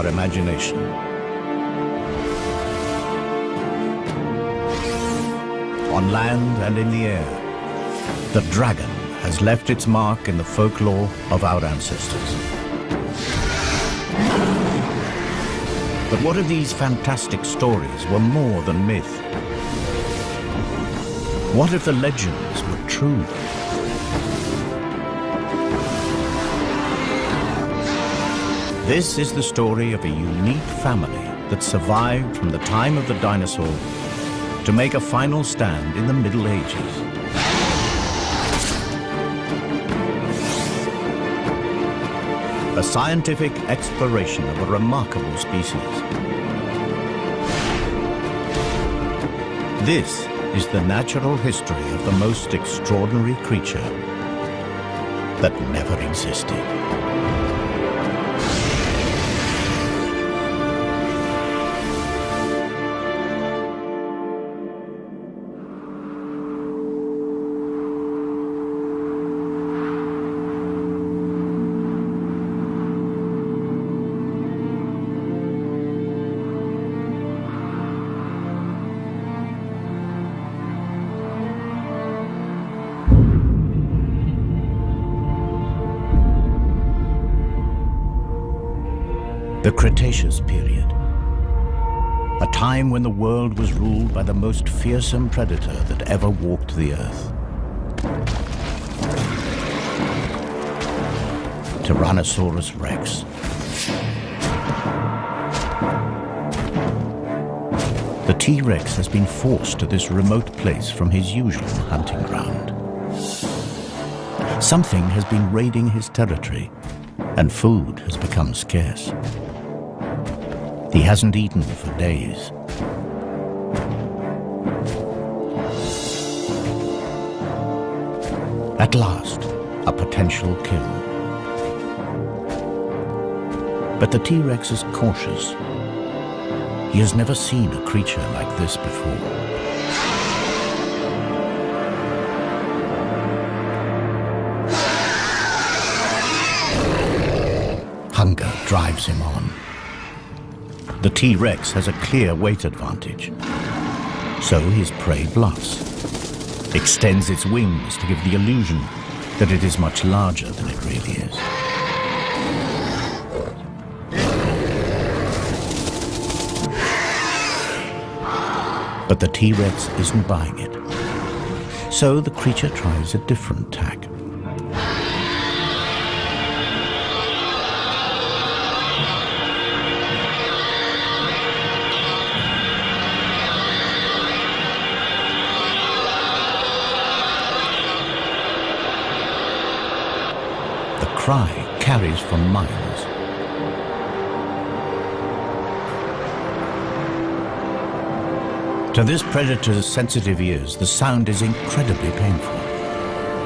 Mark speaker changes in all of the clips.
Speaker 1: our imagination. On land and in the air, the dragon has left its mark in the folklore of our ancestors. But what if these fantastic stories were more than myth? What if the legends were true? This is the story of a unique family that survived from the time of the dinosaur to make a final stand in the Middle Ages. A scientific exploration of a remarkable species. This is the natural history of the most extraordinary creature that never existed. Cretaceous period. A time when the world was ruled by the most fearsome predator that ever walked the earth. Tyrannosaurus rex. The T-Rex has been forced to this remote place from his usual hunting ground. Something has been raiding his territory, and food has become scarce. He hasn't eaten for days. At last, a potential kill. But the T-Rex is cautious. He has never seen a creature like this before. Hunger drives him on. The T-Rex has a clear weight advantage. So his prey bluffs, extends its wings to give the illusion that it is much larger than it really is. But the T-Rex isn't buying it. So the creature tries a different tack. Cry carries for miles. To this predator's sensitive ears, the sound is incredibly painful.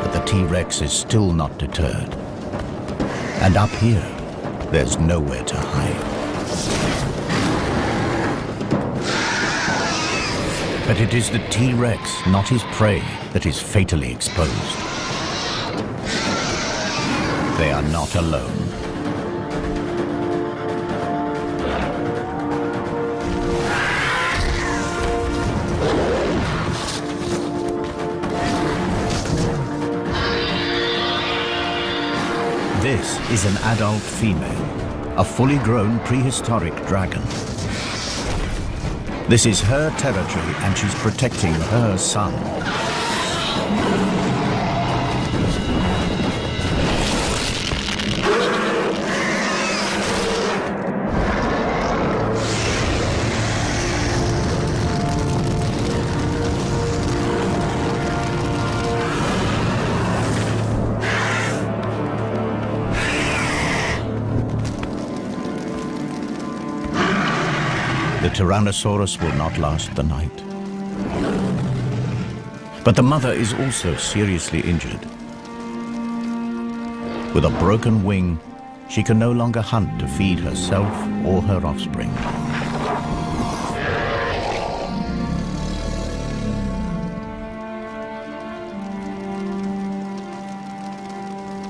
Speaker 1: But the T-Rex is still not deterred. And up here, there's nowhere to hide. But it is the T-Rex, not his prey, that is fatally exposed. They are not alone. This is an adult female, a fully grown prehistoric dragon. This is her territory and she's protecting her son. Tyrannosaurus will not last the night. But the mother is also seriously injured. With a broken wing, she can no longer hunt to feed herself or her offspring.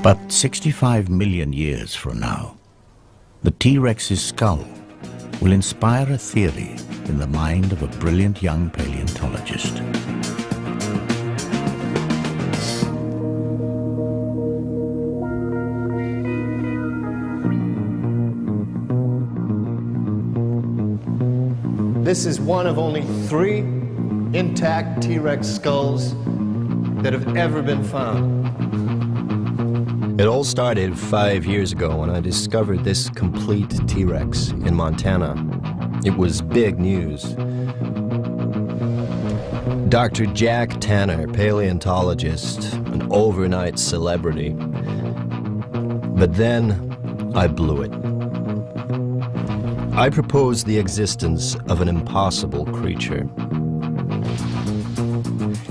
Speaker 1: But 65 million years from now, the T-Rex's skull will inspire a theory in the mind of a brilliant young paleontologist.
Speaker 2: This is one of only three intact T-Rex skulls that have ever been found.
Speaker 3: It all started five years ago when I discovered this complete T-Rex in Montana. It was big news. Dr. Jack Tanner, paleontologist, an overnight celebrity. But then I blew it. I proposed the existence of an impossible creature.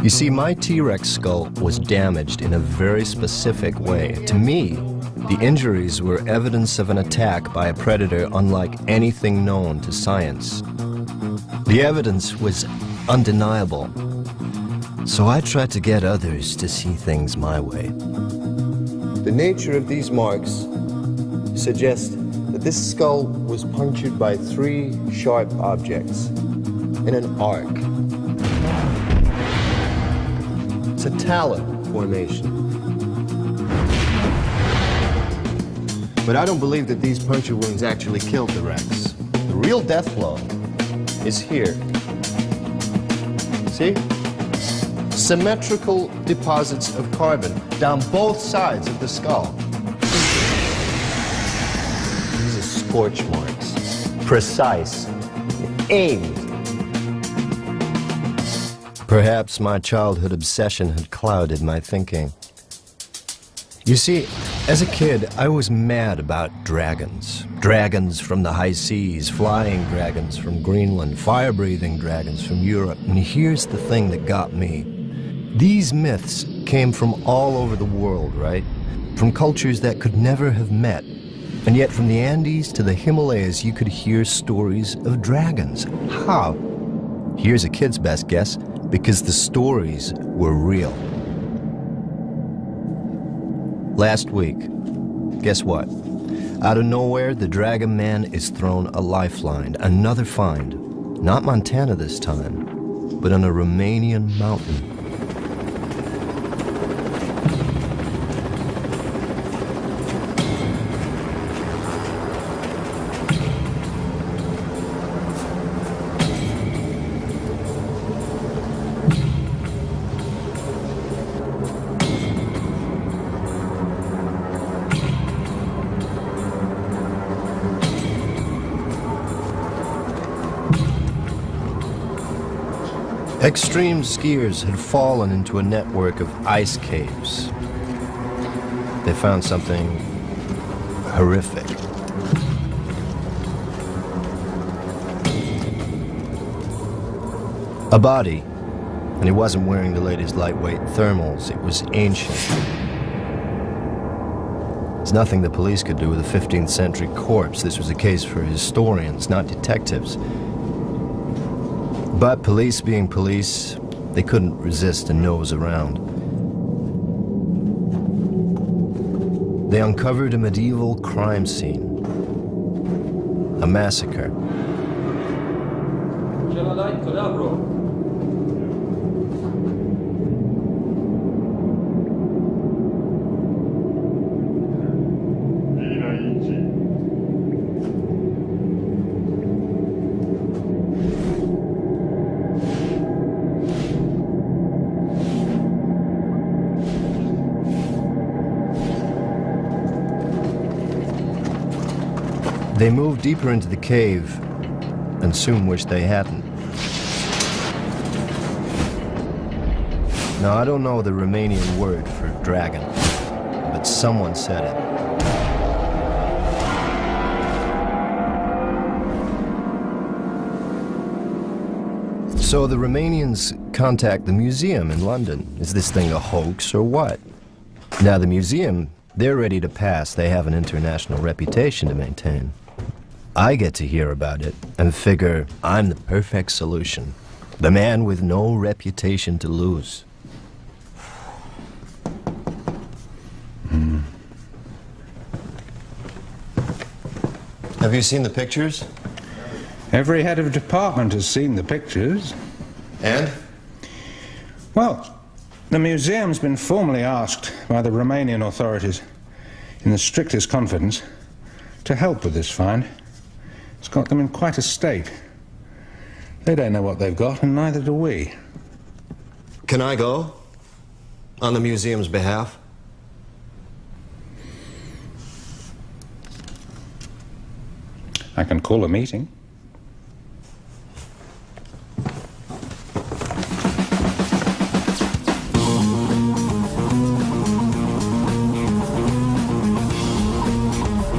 Speaker 3: You see, my T-Rex skull was damaged in a very specific way. To me, the injuries were evidence of an attack by a predator unlike anything known to science. The evidence was undeniable. So I tried to get others to see things my way.
Speaker 2: The nature of these marks suggests that this skull was punctured by three sharp objects in an arc. It's a talon formation. But I don't believe that these puncture wounds actually killed the Rex. The real death blow is here. See? Symmetrical deposits of carbon down both sides of the skull. These are scorch marks. Precise. Aimed.
Speaker 3: Perhaps my childhood obsession had clouded my thinking. You see, as a kid, I was mad about dragons. Dragons from the high seas, flying dragons from Greenland, fire-breathing dragons from Europe. And here's the thing that got me. These myths came from all over the world, right? From cultures that could never have met and yet from the Andes to the Himalayas, you could hear stories of dragons. How? Here's a kid's best guess, because the stories were real. Last week, guess what? Out of nowhere, the Dragon Man is thrown a lifeline, another find. Not Montana this time, but on a Romanian mountain. Extreme skiers had fallen into a network of ice caves. They found something horrific. A body, and he wasn't wearing the latest lightweight thermals. It was ancient. There's nothing the police could do with a 15th century corpse. This was a case for historians, not detectives. But police being police, they couldn't resist a nose around. They uncovered a medieval crime scene, a massacre. Moved deeper into the cave and soon wished they hadn't. Now, I don't know the Romanian word for dragon, but someone said it. So the Romanians contact the museum in London. Is this thing a hoax or what? Now, the museum, they're ready to pass. They have an international reputation to maintain. I get to hear about it and figure I'm the perfect solution. The man with no reputation to lose.
Speaker 2: Mm. Have you seen the pictures?
Speaker 4: Every head of department has seen the pictures.
Speaker 3: And?
Speaker 4: Well, the museum's been formally asked by the Romanian authorities, in the strictest confidence, to help with this find. It's got them in quite a state. They don't know what they've got, and neither do we.
Speaker 3: Can I go? On the museum's behalf?
Speaker 4: I can call a meeting.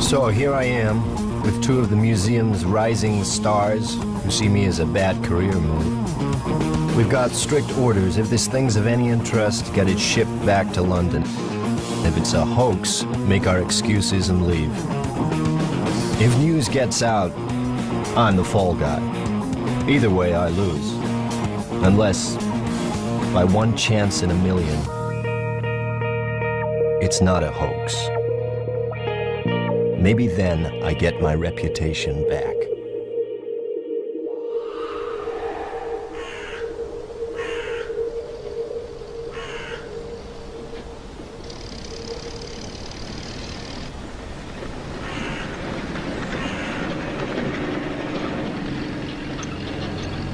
Speaker 3: So here I am, with two of the museum's rising stars who see me as a bad career move. We've got strict orders. If this thing's of any interest, get it shipped back to London. If it's a hoax, make our excuses and leave. If news gets out, I'm the fall guy. Either way, I lose. Unless, by one chance in a million, it's not a hoax. Maybe then I get my reputation back.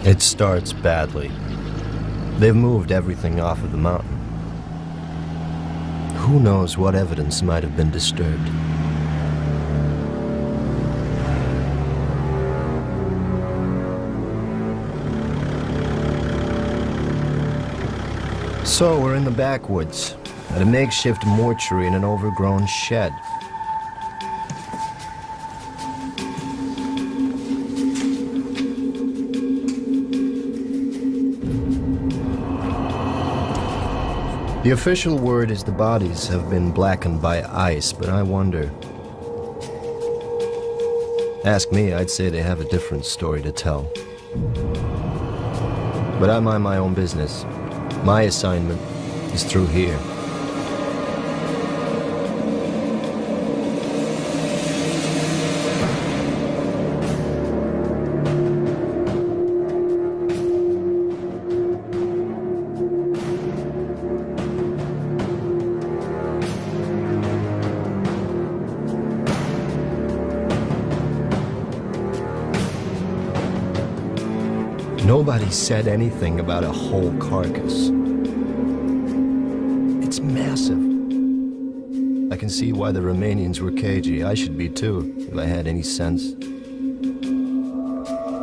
Speaker 3: It starts badly. They've moved everything off of the mountain. Who knows what evidence might have been disturbed? So we're in the backwoods, at a makeshift mortuary in an overgrown shed. The official word is the bodies have been blackened by ice, but I wonder. Ask me, I'd say they have a different story to tell. But I mind my own business. My assignment is through here. Nobody said anything about a whole carcass. It's massive. I can see why the Romanians were cagey. I should be too, if I had any sense.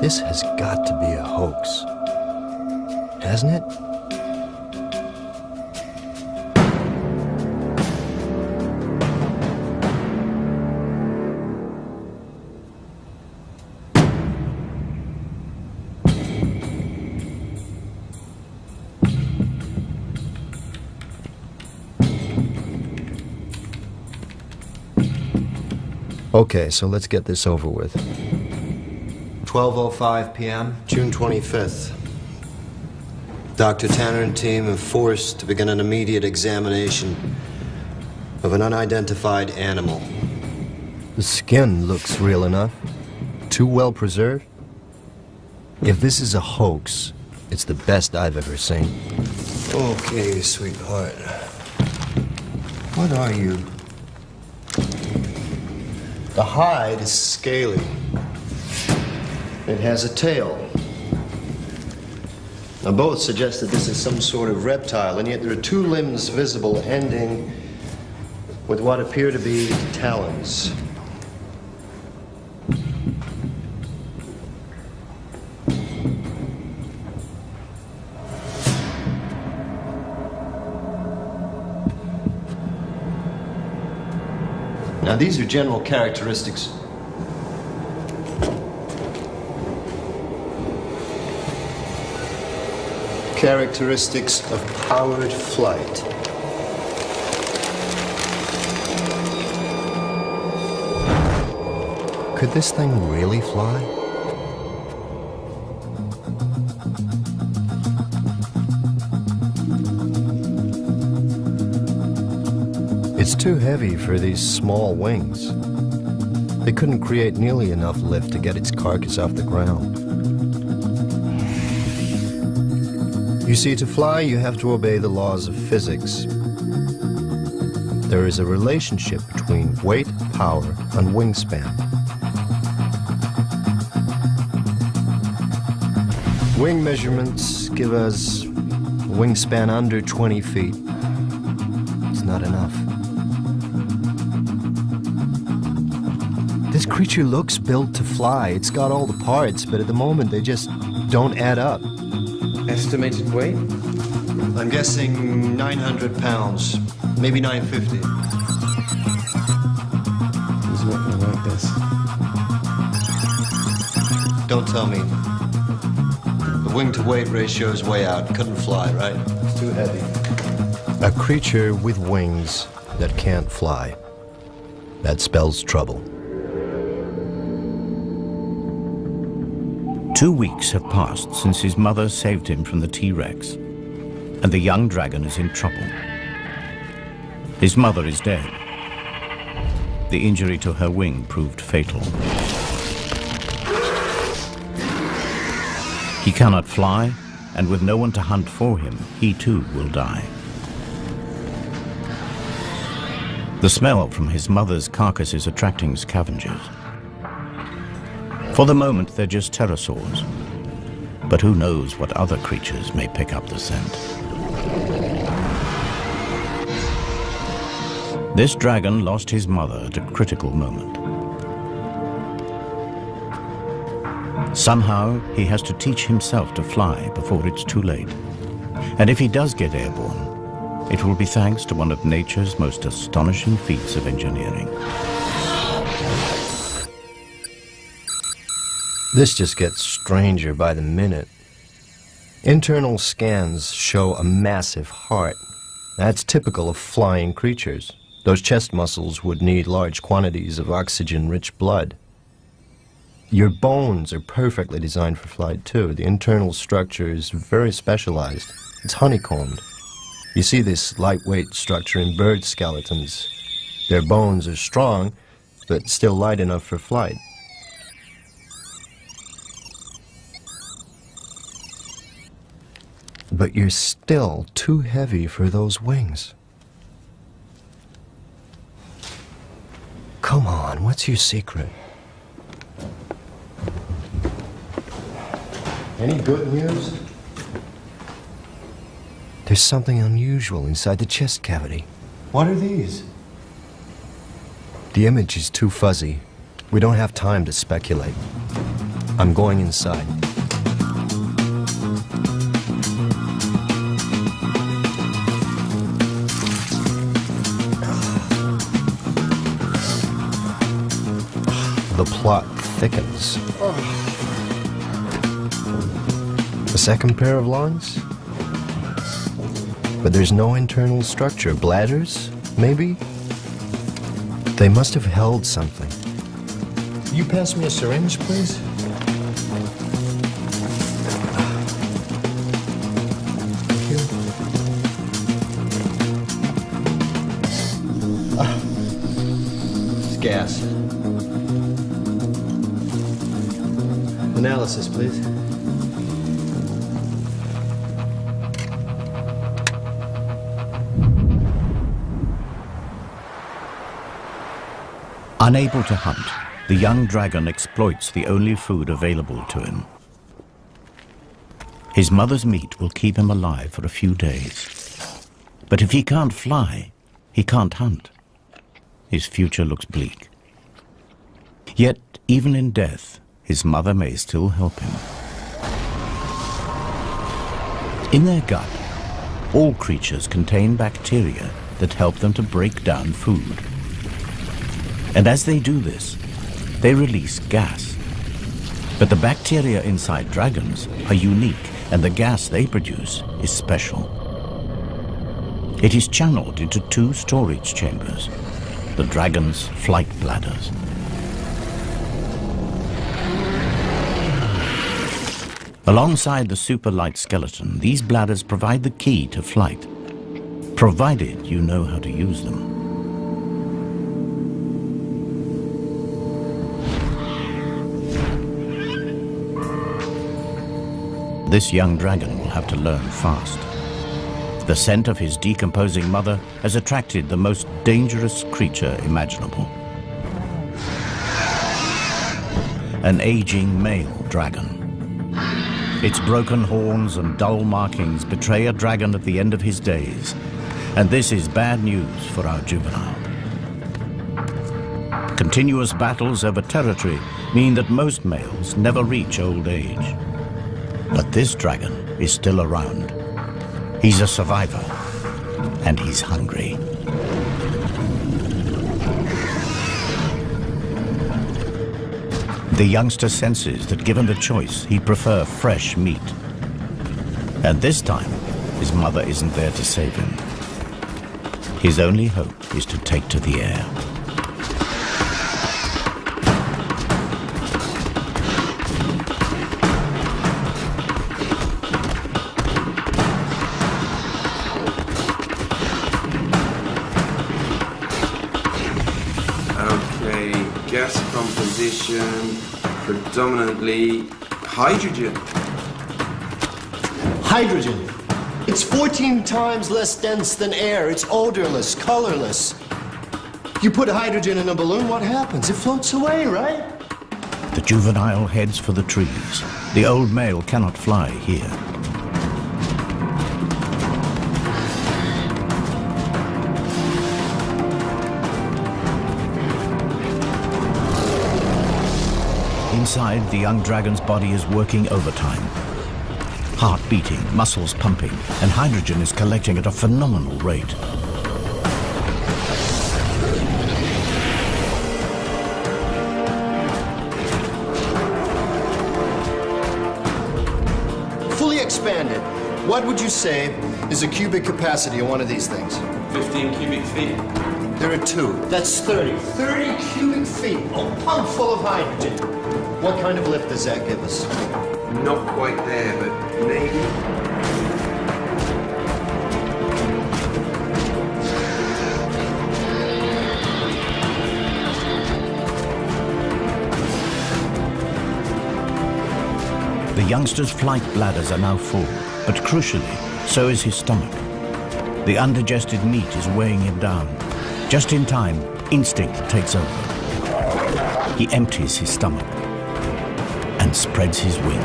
Speaker 3: This has got to be a hoax. Hasn't it? Okay, so let's get this over with. 12.05 p.m., June 25th. Dr. Tanner and team have forced to begin an immediate examination of an unidentified animal. The skin looks real enough. Too well preserved. If this is a hoax, it's the best I've ever seen. Okay, sweetheart. What are you? The hide is scaly. It has a tail. Now, both suggest that this is some sort of reptile, and yet there are two limbs visible ending with what appear to be talons. These are general characteristics. Characteristics of powered flight. Could this thing really fly? Too heavy for these small wings. they couldn't create nearly enough lift to get its carcass off the ground. You see, to fly, you have to obey the laws of physics. There is a relationship between weight, power, and wingspan. Wing measurements give us wingspan under 20 feet. This creature looks built to fly. It's got all the parts, but at the moment they just don't add up.
Speaker 5: Estimated weight?
Speaker 3: I'm guessing 900 pounds, maybe 950.
Speaker 5: He's not gonna like this.
Speaker 3: Don't tell me. The wing to weight ratio is way out. Couldn't fly, right?
Speaker 5: It's too heavy.
Speaker 3: A creature with wings that can't fly. That spells trouble.
Speaker 1: Two weeks have passed since his mother saved him from the T-Rex, and the young dragon is in trouble. His mother is dead. The injury to her wing proved fatal. He cannot fly, and with no one to hunt for him, he too will die. The smell from his mother's carcass is attracting scavengers. For the moment, they're just pterosaurs. But who knows what other creatures may pick up the scent. This dragon lost his mother at a critical moment. Somehow, he has to teach himself to fly before it's too late. And if he does get airborne, it will be thanks to one of nature's most astonishing feats of engineering.
Speaker 3: This just gets stranger by the minute. Internal scans show a massive heart. That's typical of flying creatures. Those chest muscles would need large quantities of oxygen-rich blood. Your bones are perfectly designed for flight too. The internal structure is very specialized. It's honeycombed. You see this lightweight structure in bird skeletons. Their bones are strong, but still light enough for flight. But you're still too heavy for those wings. Come on, what's your secret? Any good news? There's something unusual inside the chest cavity. What are these? The image is too fuzzy. We don't have time to speculate. I'm going inside. The plot thickens. A second pair of lungs? But there's no internal structure. Bladders, maybe? They must have held something. You pass me a syringe, please? Analysis, please.
Speaker 1: Unable to hunt, the young dragon exploits the only food available to him. His mother's meat will keep him alive for a few days. But if he can't fly, he can't hunt. His future looks bleak. Yet, even in death, his mother may still help him. In their gut, all creatures contain bacteria that help them to break down food. And as they do this, they release gas. But the bacteria inside dragons are unique, and the gas they produce is special. It is channeled into two storage chambers, the dragon's flight bladders. Alongside the superlight skeleton, these bladders provide the key to flight, provided you know how to use them. This young dragon will have to learn fast. The scent of his decomposing mother has attracted the most dangerous creature imaginable. An aging male dragon. Its broken horns and dull markings betray a dragon at the end of his days. And this is bad news for our juvenile. Continuous battles over territory mean that most males never reach old age. But this dragon is still around. He's a survivor, and he's hungry. The youngster senses that given the choice, he'd prefer fresh meat. And this time, his mother isn't there to save him. His only hope is to take to the air.
Speaker 5: Predominantly hydrogen.
Speaker 3: Hydrogen. It's 14 times less dense than air. It's odorless, colorless. You put hydrogen in a balloon, what happens? It floats away, right?
Speaker 1: The juvenile heads for the trees. The old male cannot fly here. Inside, the young dragon's body is working overtime. Heart beating, muscles pumping, and hydrogen is collecting at a phenomenal rate.
Speaker 3: Fully expanded. What would you say is the cubic capacity of one of these things?
Speaker 5: 15 cubic feet.
Speaker 3: There are two. That's 30. 30 cubic feet. A pump full of hydrogen. What kind of lift does that give us?
Speaker 5: Not quite there, but maybe.
Speaker 1: The youngster's flight bladders are now full, but crucially, so is his stomach. The undigested meat is weighing him down. Just in time, instinct takes over. He empties his stomach and spreads his wings.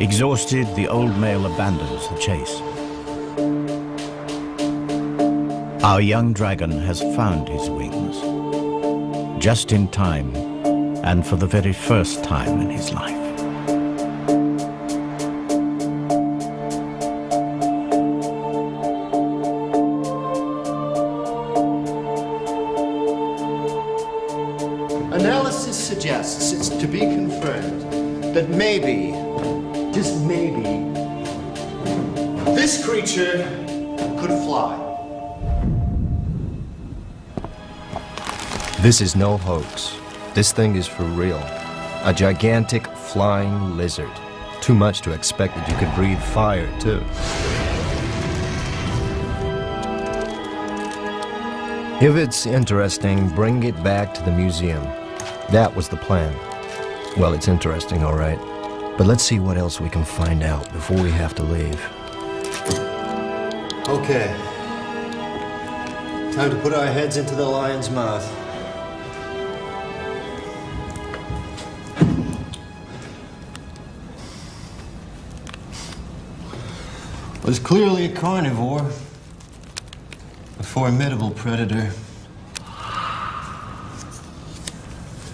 Speaker 1: Exhausted, the old male abandons the chase. Our young dragon has found his wings. Just in time, and for the very first time in his life.
Speaker 3: This is no hoax. This thing is for real. A gigantic flying lizard. Too much to expect that you could breathe fire, too. If it's interesting, bring it back to the museum. That was the plan. Well, it's interesting, all right. But let's see what else we can find out before we have to leave. Okay. Time to put our heads into the lion's mouth. Was clearly a carnivore, a formidable predator.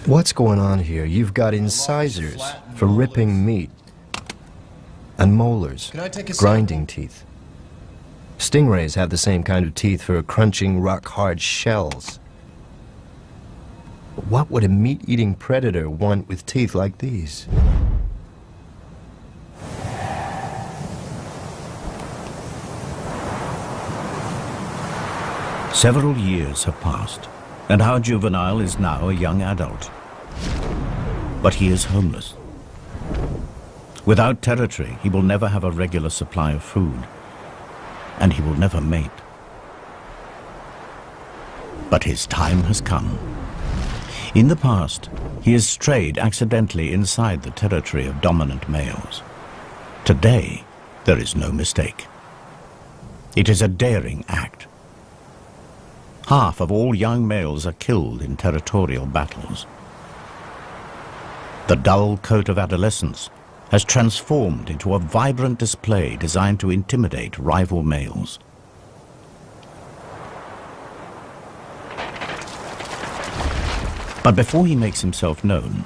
Speaker 3: What's going on here? You've got incisors for ripping meat, and molars,
Speaker 2: Can I take a
Speaker 3: grinding teeth. Stingrays have the same kind of teeth for crunching rock-hard shells. What would a meat-eating predator want with teeth like these?
Speaker 1: Several years have passed, and our juvenile is now a young adult. But he is homeless. Without territory, he will never have a regular supply of food, and he will never mate. But his time has come. In the past, he has strayed accidentally inside the territory of dominant males. Today, there is no mistake. It is a daring act. Half of all young males are killed in territorial battles. The dull coat of adolescence has transformed into a vibrant display designed to intimidate rival males. But before he makes himself known,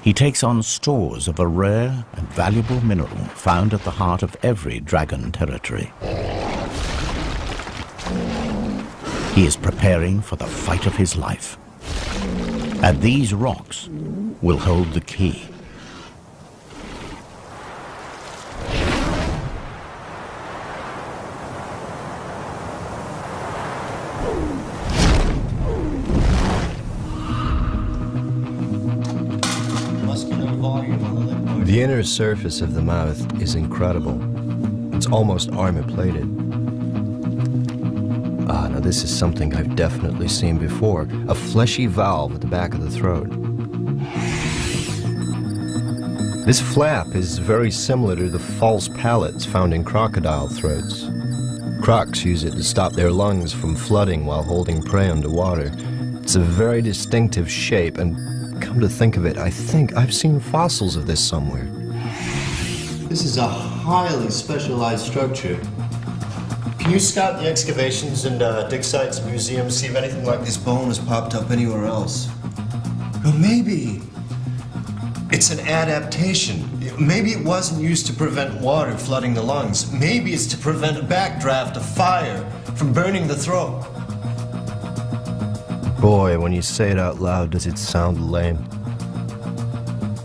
Speaker 1: he takes on stores of a rare and valuable mineral found at the heart of every dragon territory. He is preparing for the fight of his life. And these rocks will hold the key.
Speaker 3: The inner surface of the mouth is incredible. It's almost armor-plated. Ah, now this is something I've definitely seen before. A fleshy valve at the back of the throat. This flap is very similar to the false palates found in crocodile throats. Crocs use it to stop their lungs from flooding while holding prey underwater. It's a very distinctive shape and come to think of it, I think I've seen fossils of this somewhere.
Speaker 2: This is a highly specialized structure. Can you scout the excavations and uh, dig sites and museums, see if anything like this bone has popped up anywhere else? Or maybe it's an adaptation. Maybe it wasn't used to prevent water flooding the lungs. Maybe it's to prevent a backdraft of fire from burning the throat.
Speaker 3: Boy, when you say it out loud, does it sound lame.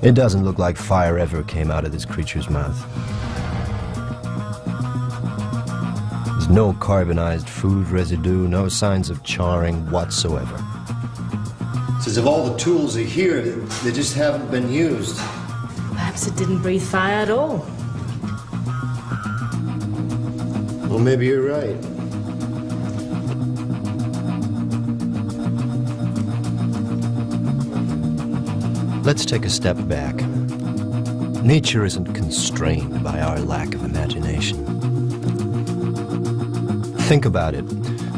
Speaker 3: It doesn't look like fire ever came out of this creature's mouth. There's no carbonized food residue, no signs of charring whatsoever.
Speaker 2: It's as if all the tools are here, they just haven't been used.
Speaker 6: Perhaps it didn't breathe fire at all.
Speaker 2: Well, maybe you're right.
Speaker 3: Let's take a step back. Nature isn't constrained by our lack of imagination. Think about it.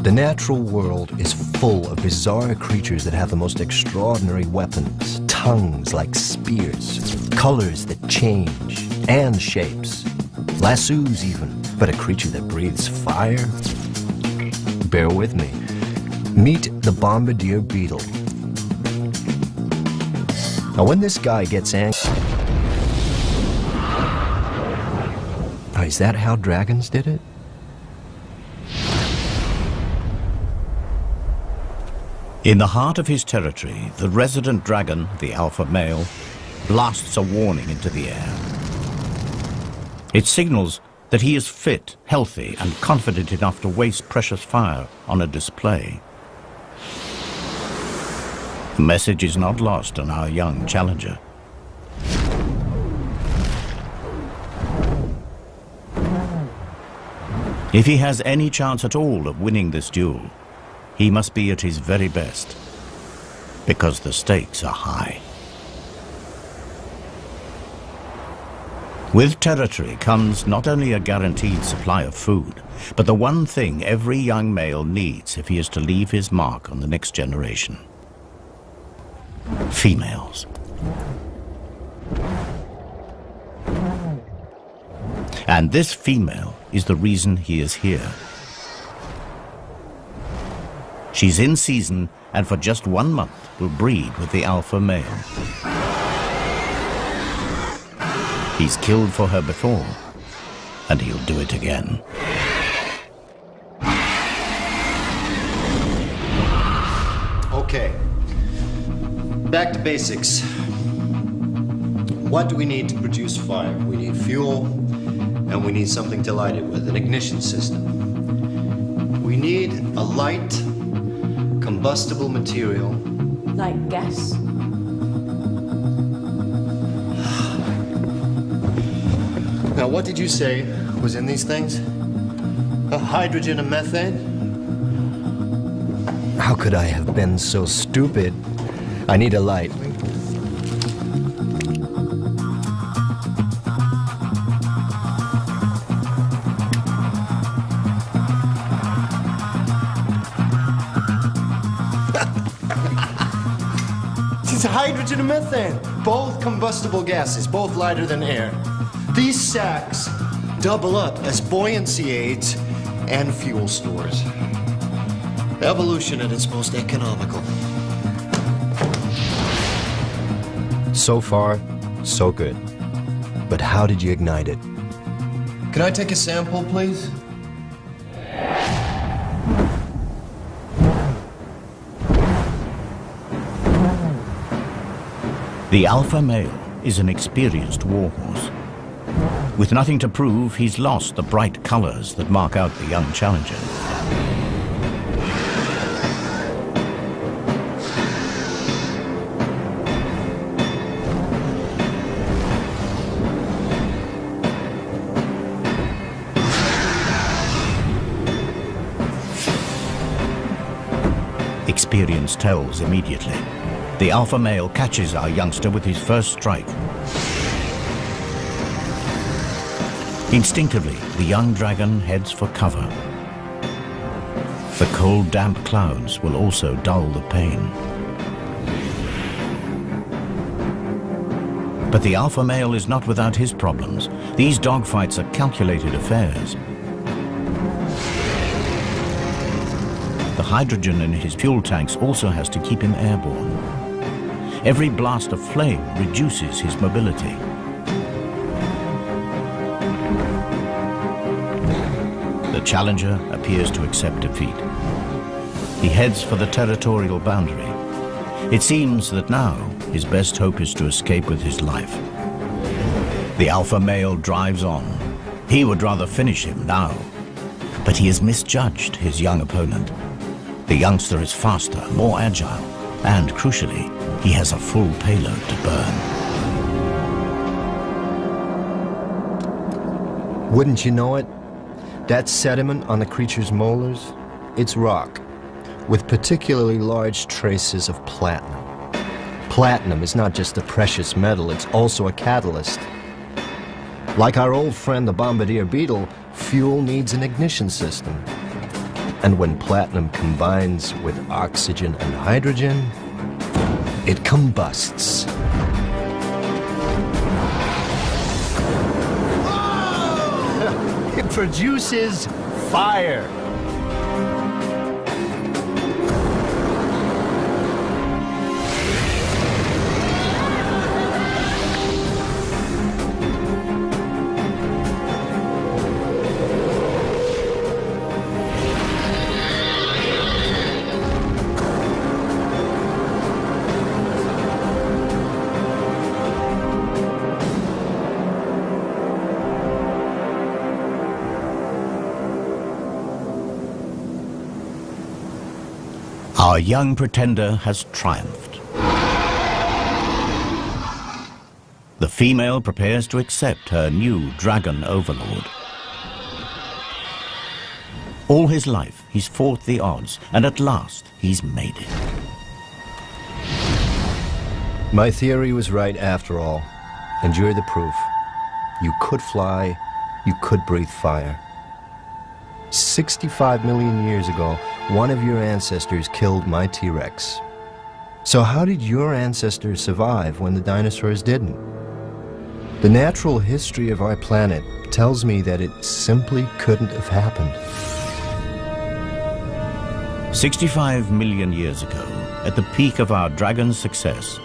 Speaker 3: The natural world is full of bizarre creatures that have the most extraordinary weapons, tongues like spears, colors that change, and shapes. Lassos even, but a creature that breathes fire? Bear with me. Meet the bombardier beetle. Now, when this guy gets angry... Is that how dragons did it?
Speaker 1: In the heart of his territory, the resident dragon, the alpha male, blasts a warning into the air. It signals that he is fit, healthy, and confident enough to waste precious fire on a display. The message is not lost on our young challenger. If he has any chance at all of winning this duel, he must be at his very best, because the stakes are high. With territory comes not only a guaranteed supply of food, but the one thing every young male needs if he is to leave his mark on the next generation. Females. And this female is the reason he is here. She's in season and for just one month will breed with the alpha male. He's killed for her before, and he'll do it again.
Speaker 2: Okay. Back to basics. What do we need to produce fire? We need fuel, and we need something to light it with, an ignition system. We need a light combustible material.
Speaker 6: Like gas?
Speaker 2: Now, what did you say was in these things? A hydrogen and methane?
Speaker 3: How could I have been so stupid? I need a light.
Speaker 2: Hydrogen and methane, both combustible gases, both lighter than air. These sacks double up as buoyancy aids and fuel stores. Evolution at its most economical.
Speaker 3: So far, so good. But how did you ignite it?
Speaker 2: Can I take a sample, please?
Speaker 1: The alpha male is an experienced warhorse. With nothing to prove, he's lost the bright colors that mark out the young challenger. Experience tells immediately. The alpha male catches our youngster with his first strike. Instinctively, the young dragon heads for cover. The cold, damp clouds will also dull the pain. But the alpha male is not without his problems. These dogfights are calculated affairs. The hydrogen in his fuel tanks also has to keep him airborne. Every blast of flame reduces his mobility. The challenger appears to accept defeat. He heads for the territorial boundary. It seems that now his best hope is to escape with his life. The alpha male drives on. He would rather finish him now. But he has misjudged his young opponent. The youngster is faster, more agile, and crucially, he has a full payload to burn.
Speaker 3: Wouldn't you know it? That sediment on the creature's molars, it's rock, with particularly large traces of platinum. Platinum is not just a precious metal, it's also a catalyst. Like our old friend the bombardier beetle, fuel needs an ignition system. And when platinum combines with oxygen and hydrogen, it combusts. It produces fire.
Speaker 1: Our young pretender has triumphed. The female prepares to accept her new dragon overlord. All his life, he's fought the odds, and at last, he's made it.
Speaker 3: My theory was right after all. And you're the proof. You could fly, you could breathe fire. 65 million years ago, one of your ancestors killed my T-Rex. So how did your ancestors survive when the dinosaurs didn't? The natural history of our planet tells me that it simply couldn't have happened.
Speaker 1: 65 million years ago, at the peak of our dragon's success,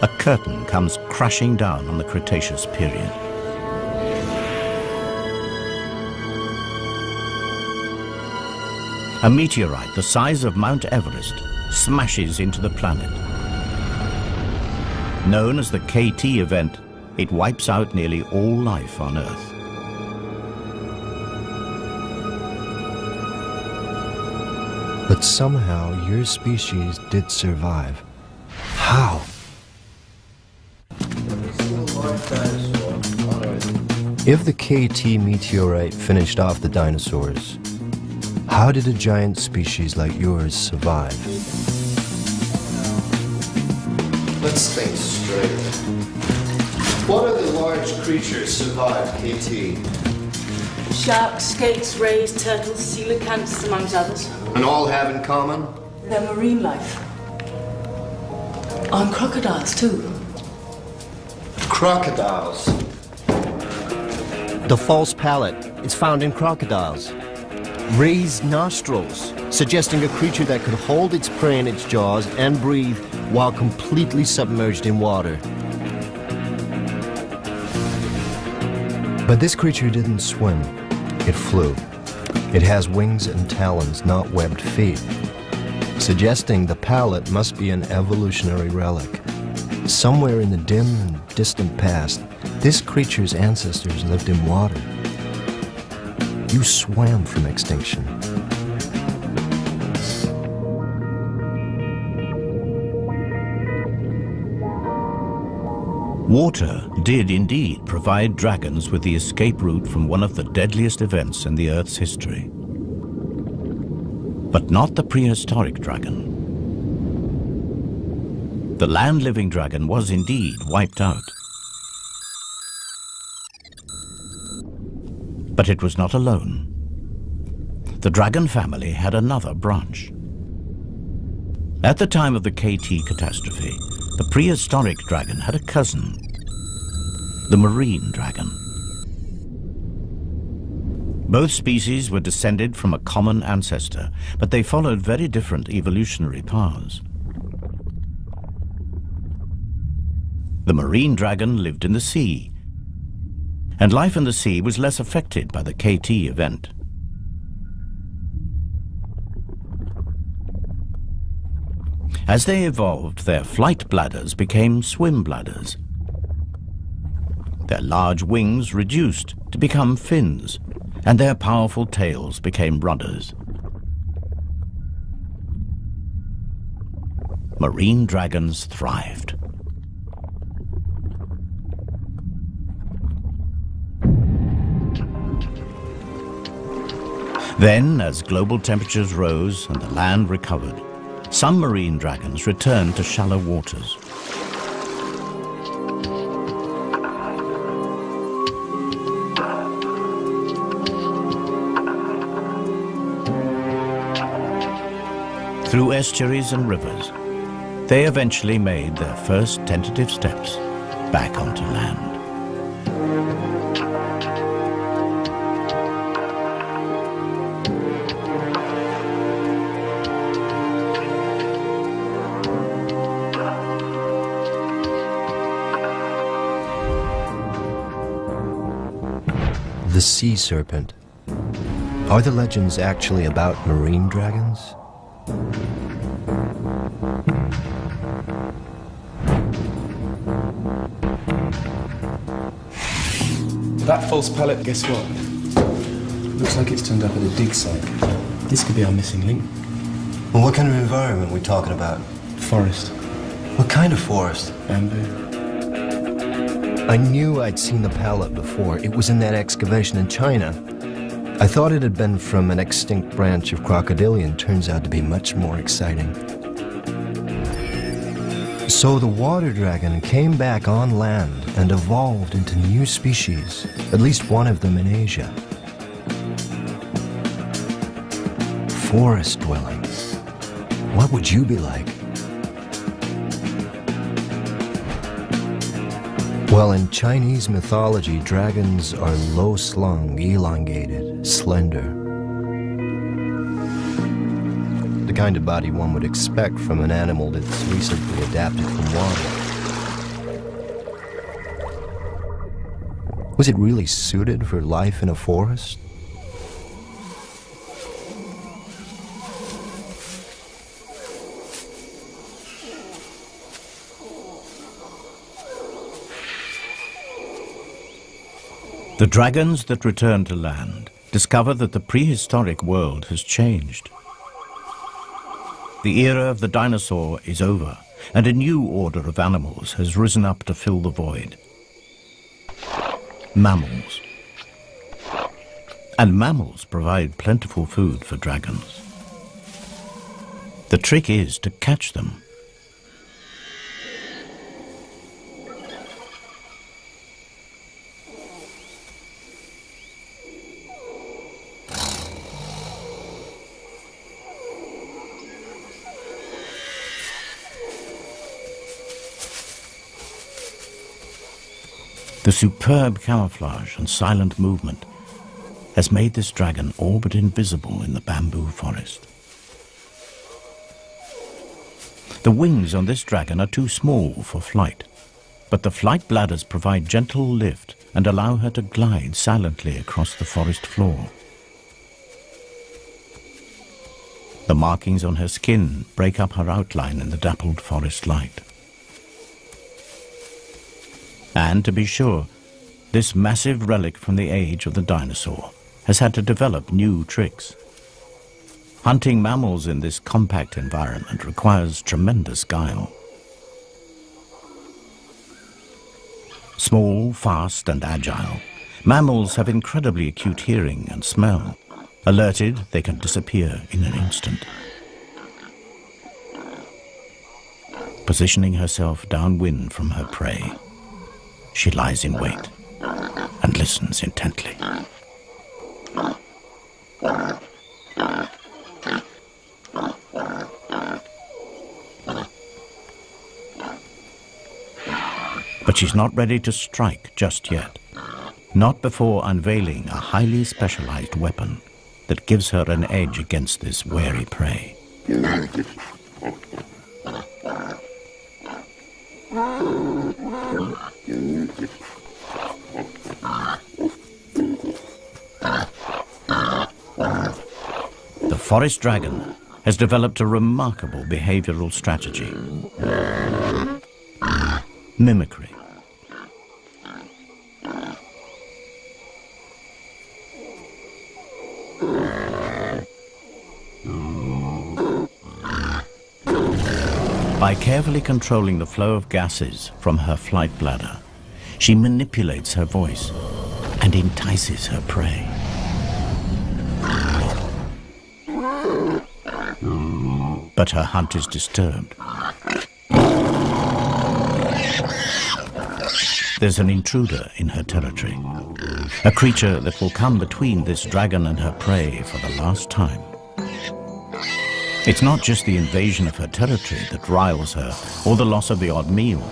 Speaker 1: a curtain comes crashing down on the Cretaceous period. A meteorite the size of Mount Everest smashes into the planet. Known as the KT event, it wipes out nearly all life on Earth.
Speaker 3: But somehow your species did survive. How? If the KT meteorite finished off the dinosaurs, how did a giant species like yours survive?
Speaker 2: Let's think straight. What other large creatures survived KT?
Speaker 6: Sharks, skates, rays, turtles, coelacanths, amongst others.
Speaker 2: And all have in common?
Speaker 6: Their marine life. On crocodiles, too.
Speaker 2: Crocodiles.
Speaker 3: The false palate is found in crocodiles. Raised nostrils, suggesting a creature that could hold its prey in its jaws and breathe while completely submerged in water. But this creature didn't swim. It flew. It has wings and talons, not webbed feet, suggesting the palate must be an evolutionary relic. Somewhere in the dim and distant past, this creature's ancestors lived in water. You swam from extinction.
Speaker 1: Water did indeed provide dragons with the escape route from one of the deadliest events in the Earth's history. But not the prehistoric dragon. The land-living dragon was indeed wiped out. But it was not alone. The dragon family had another branch. At the time of the KT catastrophe, the prehistoric dragon had a cousin, the marine dragon. Both species were descended from a common ancestor, but they followed very different evolutionary paths. The marine dragon lived in the sea, and life in the sea was less affected by the KT event. As they evolved, their flight bladders became swim bladders. Their large wings reduced to become fins, and their powerful tails became rudders. Marine dragons thrived. Then, as global temperatures rose and the land recovered, some marine dragons returned to shallow waters. Through estuaries and rivers, they eventually made their first tentative steps back onto land.
Speaker 3: The sea serpent. Are the legends actually about marine dragons?
Speaker 7: That false palate, guess what? Looks like it's turned up at a dig site. This could be our missing link.
Speaker 2: Well, what kind of environment are we talking about?
Speaker 7: Forest.
Speaker 2: What kind of forest?
Speaker 7: Bamboo.
Speaker 3: I knew I'd seen the palate before. It was in that excavation in China. I thought it had been from an extinct branch of crocodilian. Turns out to be much more exciting. So the water dragon came back on land and evolved into new species, at least one of them in Asia. Forest dwelling. What would you be like? Well, in Chinese mythology, dragons are low slung, elongated, slender. The kind of body one would expect from an animal that's recently adapted from water. Was it really suited for life in a forest?
Speaker 1: The dragons that return to land discover that the prehistoric world has changed. the era of the dinosaur is over, and a new order of animals has risen up to fill the void. Mammals. And mammals provide plentiful food for dragons. The trick is to catch them. The superb camouflage and silent movement has made this dragon all but invisible in the bamboo forest. The wings on this dragon are too small for flight, but the flight bladders provide gentle lift and allow her to glide silently across the forest floor. The markings on her skin break up her outline in the dappled forest light. And to be sure, this massive relic from the age of the dinosaur has had to develop new tricks. Hunting mammals in this compact environment requires tremendous guile. Small, fast and agile, mammals have incredibly acute hearing and smell. Alerted, they can disappear in an instant. Positioning herself downwind from her prey, she lies in wait and listens intently. But she's not ready to strike just yet. Not before unveiling a highly specialized weapon that gives her an edge against this wary prey. The forest dragon has developed a remarkable behavioral strategy. Mimicry. By carefully controlling the flow of gases from her flight bladder, she manipulates her voice and entices her prey. But her hunt is disturbed. There's an intruder in her territory, a creature that will come between this dragon and her prey for the last time. It's not just the invasion of her territory that riles her, or the loss of the odd meal.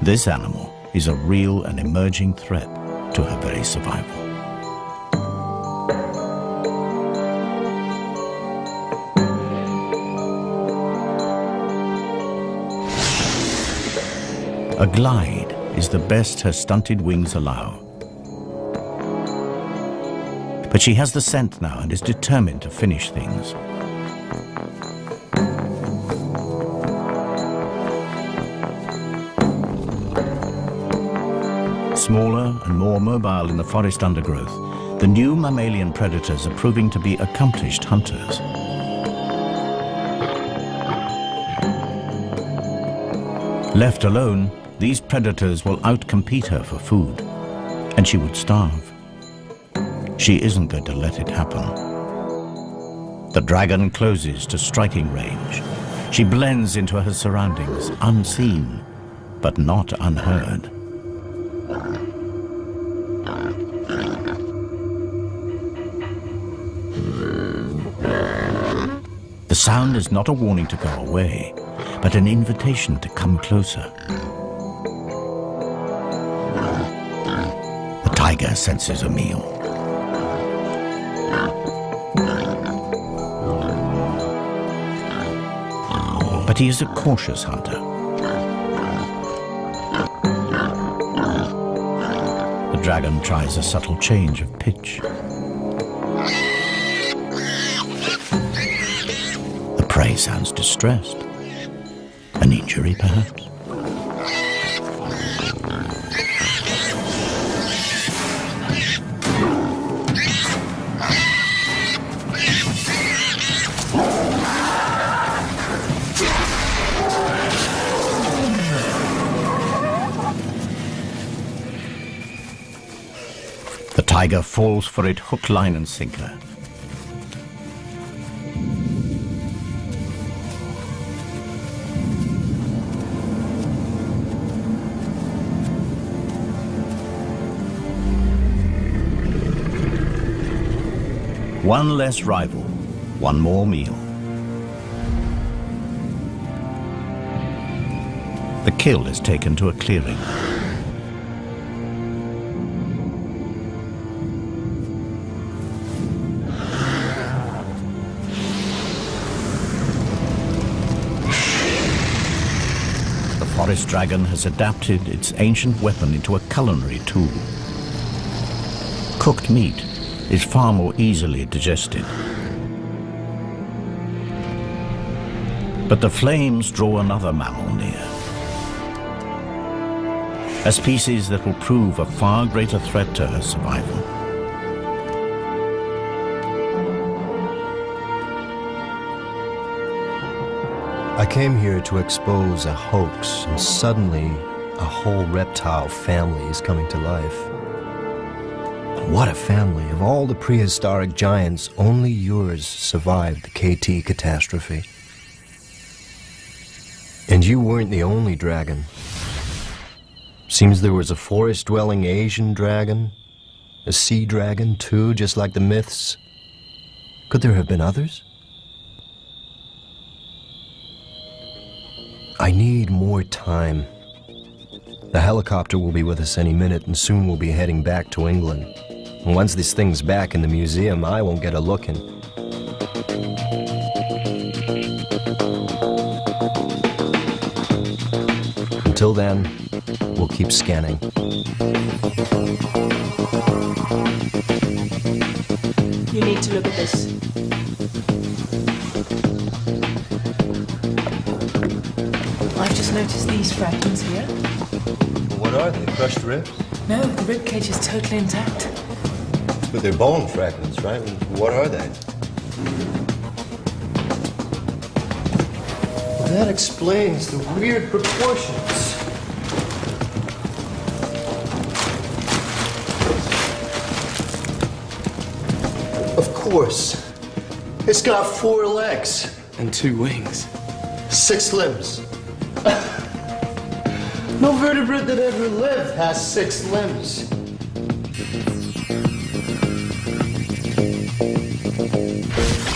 Speaker 1: This animal is a real and emerging threat to her very survival. A glide is the best her stunted wings allow. But she has the scent now and is determined to finish things. Smaller and more mobile in the forest undergrowth, the new mammalian predators are proving to be accomplished hunters. Left alone, these predators will outcompete her for food, and she would starve. She isn't going to let it happen. The dragon closes to striking range. She blends into her surroundings, unseen, but not unheard. Sound is not a warning to go away, but an invitation to come closer. The tiger senses a meal. But he is a cautious hunter. The dragon tries a subtle change of pitch. Sounds distressed. An injury, perhaps? The tiger falls for it hook, line and sinker. One less rival, one more meal. The kill is taken to a clearing. The forest dragon has adapted its ancient weapon into a culinary tool. Cooked meat is far more easily digested. But the flames draw another mammal near. A species that will prove a far greater threat to her survival.
Speaker 3: I came here to expose a hoax, and suddenly a whole reptile family is coming to life. What a family. Of all the prehistoric giants, only yours survived the KT catastrophe. And you weren't the only dragon. Seems there was a forest-dwelling Asian dragon, a sea dragon too, just like the myths. Could there have been others? I need more time. The helicopter will be with us any minute, and soon we'll be heading back to England. And once this thing's back in the museum, I won't get a look in. Until then, we'll keep scanning.
Speaker 6: You need to look at this.
Speaker 8: I've just noticed these fragments here.
Speaker 3: What are they? Crushed ribs?
Speaker 8: No, the rib cage is totally intact.
Speaker 3: But they're bone fragments, right? What are they?
Speaker 2: Well, that explains the weird proportions. Of course. It's got four legs,
Speaker 7: And two wings.
Speaker 2: six limbs. no vertebrate that ever lived has six limbs.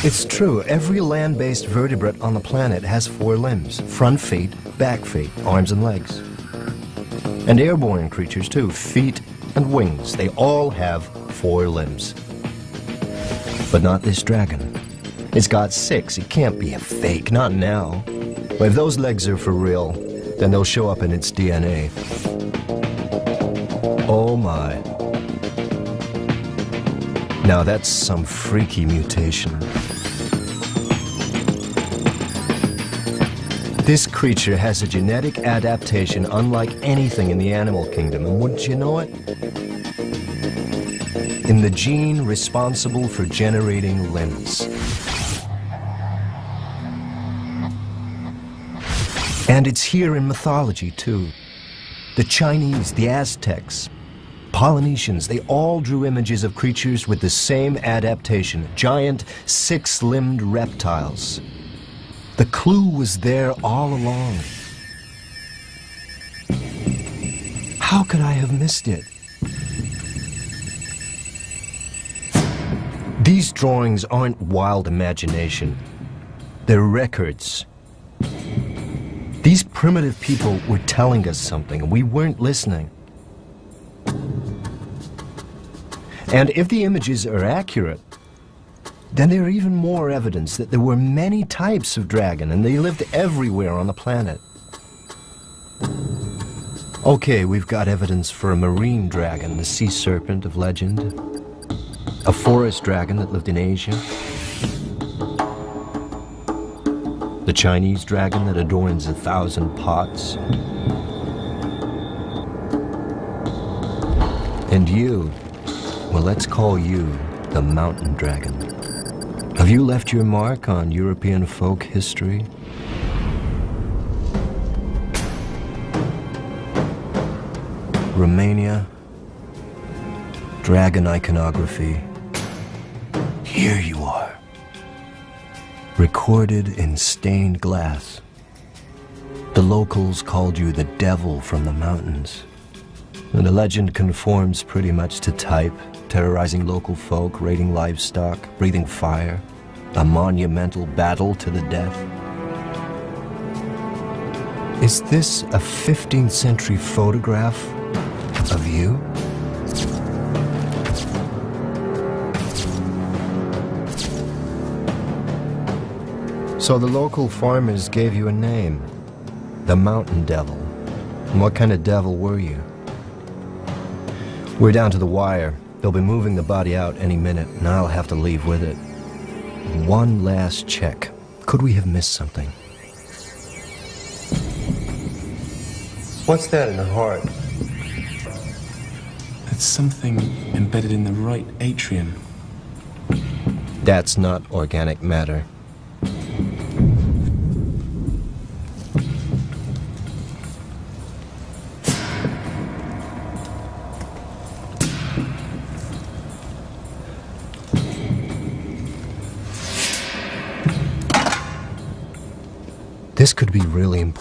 Speaker 3: It's true. Every land-based vertebrate on the planet has four limbs. Front feet, back feet, arms and legs. And airborne creatures too. Feet and wings. They all have four limbs. But not this dragon. It's got six. It can't be a fake. Not now. But if those legs are for real, then they'll show up in its DNA. Oh my. Now that's some freaky mutation. This creature has a genetic adaptation unlike anything in the animal kingdom, and wouldn't you know it? In the gene responsible for generating limbs. And it's here in mythology, too. The Chinese, the Aztecs, Polynesians, they all drew images of creatures with the same adaptation giant, six limbed reptiles. The clue was there all along. How could I have missed it? These drawings aren't wild imagination, they're records. These primitive people were telling us something, and we weren't listening. And if the images are accurate, then there are even more evidence that there were many types of dragon and they lived everywhere on the planet. Okay, we've got evidence for a marine dragon, the sea serpent of legend, a forest dragon that lived in Asia, the Chinese dragon that adorns a thousand pots, and you, well, let's call you the mountain dragon. Have you left your mark on European folk history? Romania, dragon iconography. Here you are. Recorded in stained glass. The locals called you the devil from the mountains. And the legend conforms pretty much to type, terrorizing local folk, raiding livestock, breathing fire, a monumental battle to the death. Is this a 15th century photograph of you? So the local farmers gave you a name, the Mountain Devil. And what kind of devil were you? We're down to the wire. They'll be moving the body out any minute, and I'll have to leave with it. One last check. Could we have missed something? What's that in the heart?
Speaker 7: It's something embedded in the right atrium.
Speaker 3: That's not organic matter.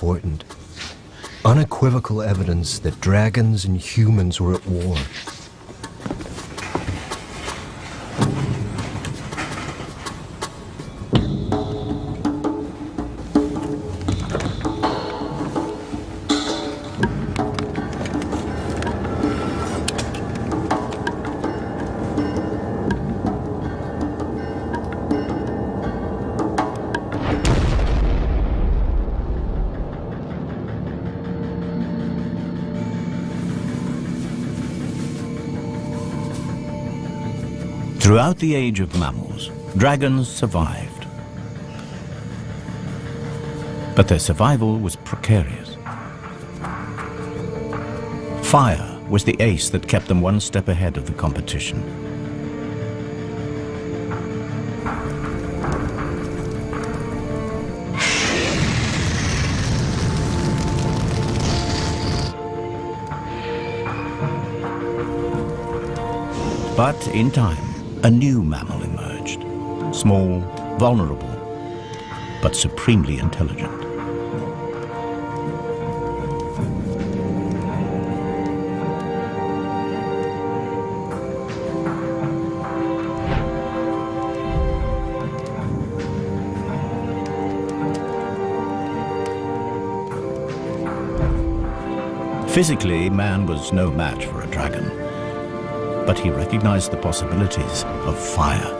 Speaker 3: Important. Unequivocal evidence that dragons and humans were at war.
Speaker 1: Throughout the age of mammals, dragons survived. But their survival was precarious. Fire was the ace that kept them one step ahead of the competition. But in time, a new mammal emerged. Small, vulnerable, but supremely intelligent. Physically, man was no match for a dragon, but he recognized the possibilities of fire.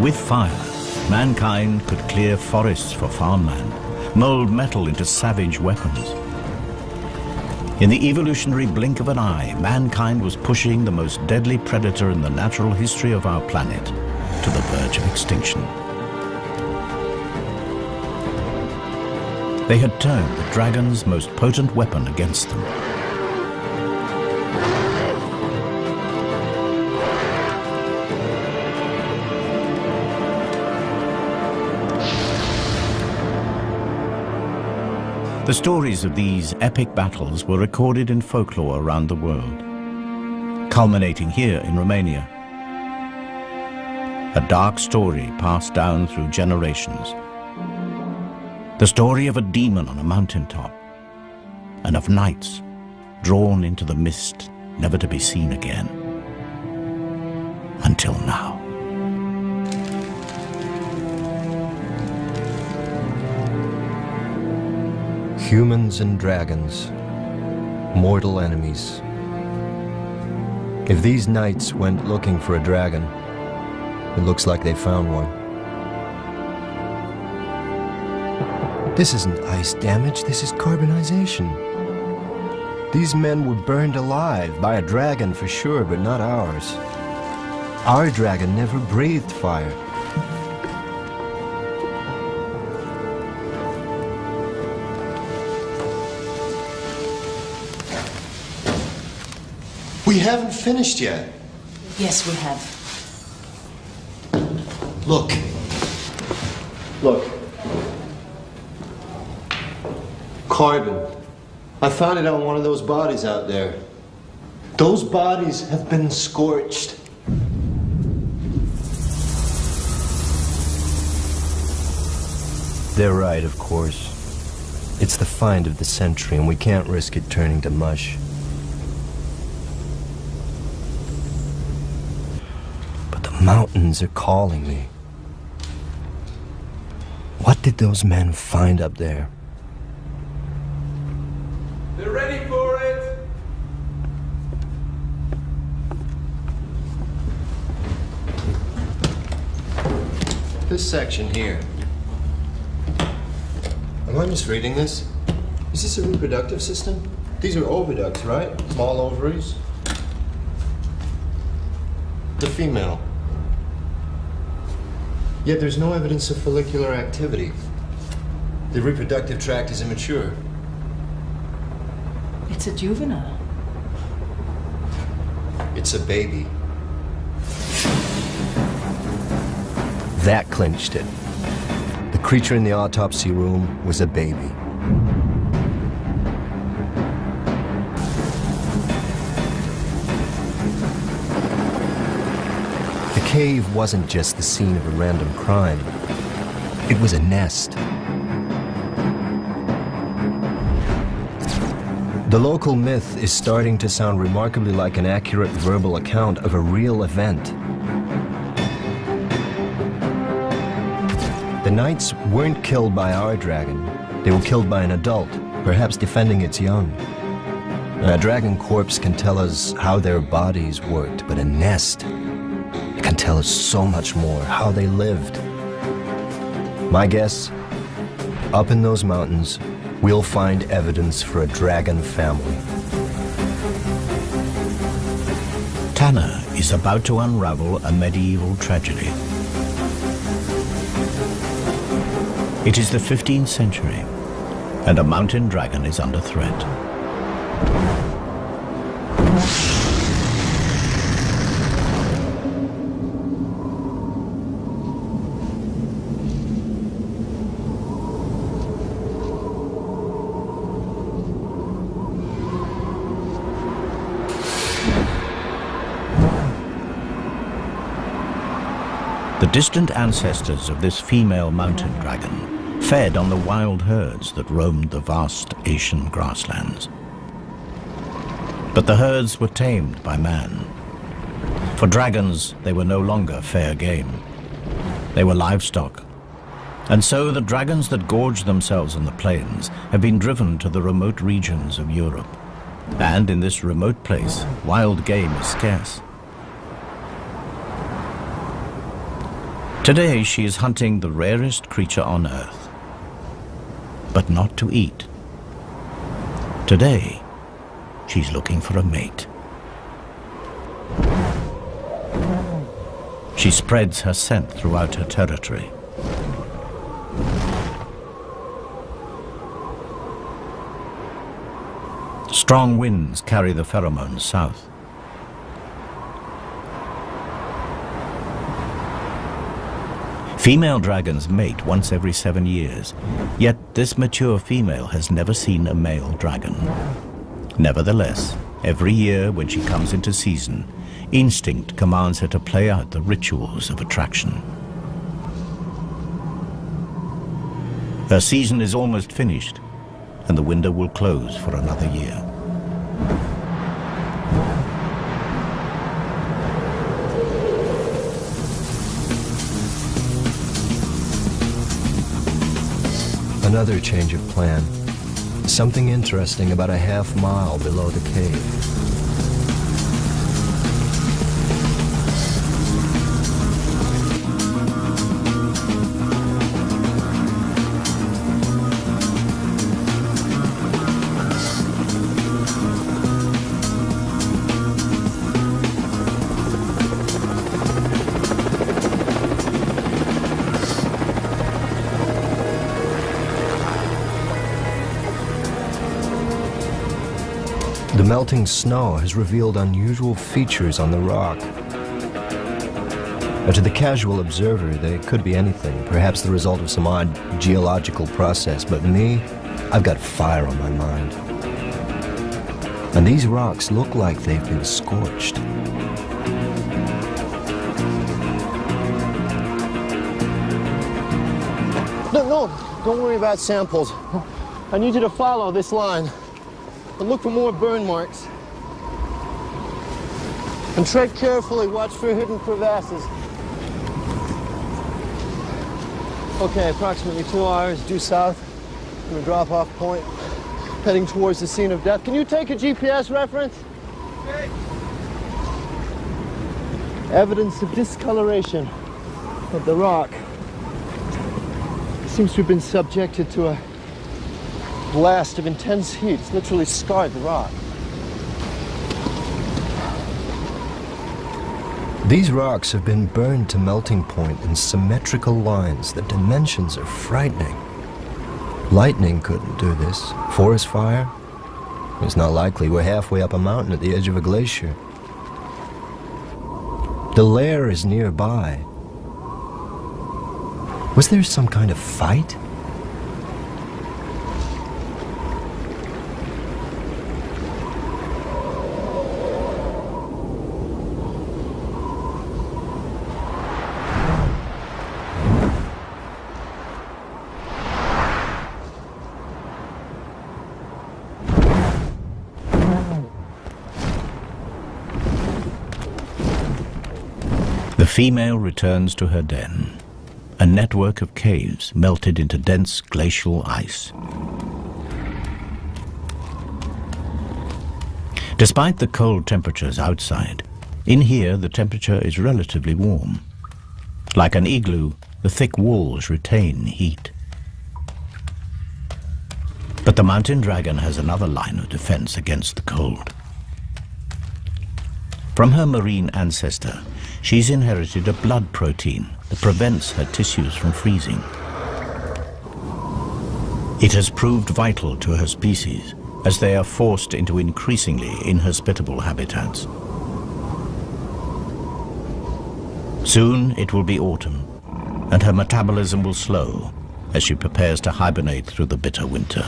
Speaker 1: With fire, mankind could clear forests for farmland, mold metal into savage weapons. In the evolutionary blink of an eye, mankind was pushing the most deadly predator in the natural history of our planet to the verge of extinction. They had turned the dragon's most potent weapon against them. The stories of these epic battles were recorded in folklore around the world, culminating here in Romania. A dark story passed down through generations. The story of a demon on a mountaintop, and of knights drawn into the mist, never to be seen again. Until now.
Speaker 3: Humans and dragons, mortal enemies. If these knights went looking for a dragon, it looks like they found one. This isn't ice damage, this is carbonization. These men were burned alive by a dragon for sure, but not ours. Our dragon never breathed fire.
Speaker 2: We haven't finished yet.
Speaker 6: Yes, we have.
Speaker 2: Look. Look. Carbon. I found it on one of those bodies out there. Those bodies have been scorched.
Speaker 3: They're right, of course. It's the find of the century, and we can't risk it turning to mush. But the mountains are calling me. What did those men find up there?
Speaker 5: They're ready for it!
Speaker 2: This section here. Am I misreading this? Is this a reproductive system? These are oviducts, right? Small ovaries. The female. Yet there's no evidence of follicular activity. The reproductive tract is immature.
Speaker 6: It's a juvenile.
Speaker 2: It's a baby.
Speaker 3: That clinched it. The creature in the autopsy room was a baby. The cave wasn't just the scene of a random crime. It was a nest. The local myth is starting to sound remarkably like an accurate verbal account of a real event. The knights weren't killed by our dragon. They were killed by an adult, perhaps defending its young. A dragon corpse can tell us how their bodies worked, but a nest it can tell us so much more, how they lived. My guess, up in those mountains, we'll find evidence for a dragon family.
Speaker 1: Tanner is about to unravel a medieval tragedy. It is the 15th century, and a mountain dragon is under threat. The distant ancestors of this female mountain dragon fed on the wild herds that roamed the vast Asian grasslands. But the herds were tamed by man. For dragons, they were no longer fair game. They were livestock. And so the dragons that gorged themselves in the plains have been driven to the remote regions of Europe. And in this remote place, wild game is scarce. Today she is hunting the rarest creature on earth, but not to eat. Today, she's looking for a mate. She spreads her scent throughout her territory. Strong winds carry the pheromones south. Female dragons mate once every seven years, yet this mature female has never seen a male dragon. Nevertheless, every year when she comes into season, instinct commands her to play out the rituals of attraction. Her season is almost finished, and the window will close for another year.
Speaker 3: Another change of plan. Something interesting about a half mile below the cave. Melting snow has revealed unusual features on the rock. Now, to the casual observer, they could be anything, perhaps the result of some odd geological process, but me, I've got fire on my mind. And these rocks look like they've been scorched.
Speaker 2: No, no, don't worry about samples. I need you to follow this line and look for more burn marks. And tread carefully, watch for hidden crevasses. Okay, approximately two hours due south from the drop-off point, heading towards the scene of death. Can you take a GPS reference? Evidence of discoloration of the rock. Seems to have been subjected to a blast of intense heat. It's literally scarred the rock.
Speaker 3: These rocks have been burned to melting point in symmetrical lines. The dimensions are frightening. Lightning couldn't do this. Forest fire? It's not likely. We're halfway up a mountain at the edge of a glacier. The lair is nearby. Was there some kind of fight?
Speaker 1: Female returns to her den. A network of caves melted into dense glacial ice. Despite the cold temperatures outside, in here the temperature is relatively warm. Like an igloo, the thick walls retain heat. But the mountain dragon has another line of defense against the cold. From her marine ancestor, she's inherited a blood protein that prevents her tissues from freezing. It has proved vital to her species as they are forced into increasingly inhospitable habitats. Soon it will be autumn, and her metabolism will slow as she prepares to hibernate through the bitter winter.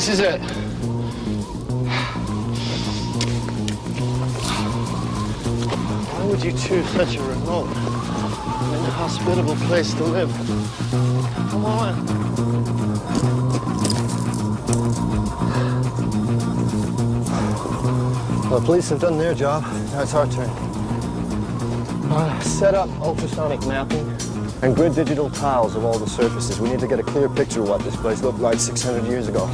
Speaker 2: This is it. Why would you choose such a remote and hospitable place to live? Come on. Well, the police have done their job. Now it's our turn. Uh, set up ultrasonic mapping and grid digital tiles of all the surfaces. We need to get a clear picture of what this place looked like 600 years ago.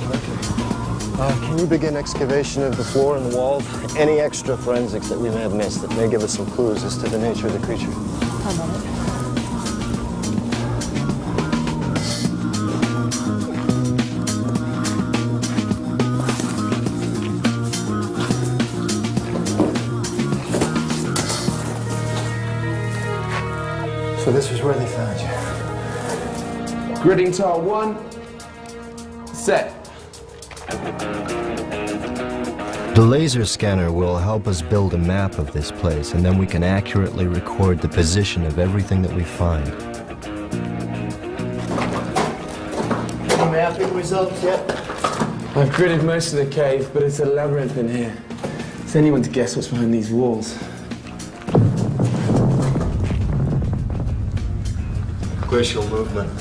Speaker 2: Uh, can you begin excavation of the floor and the walls? Any extra forensics that we may have missed that may give us some clues as to the nature of the creature?
Speaker 8: I'm on it.
Speaker 2: So this is where they found you.
Speaker 7: Gridding tile one.
Speaker 3: The laser scanner will help us build a map of this place, and then we can accurately record the position of everything that we find.
Speaker 2: Any mapping results yet?
Speaker 7: I've gridded most of the cave, but it's a labyrinth in here. Is anyone to guess what's behind these walls?
Speaker 2: Glacial movement.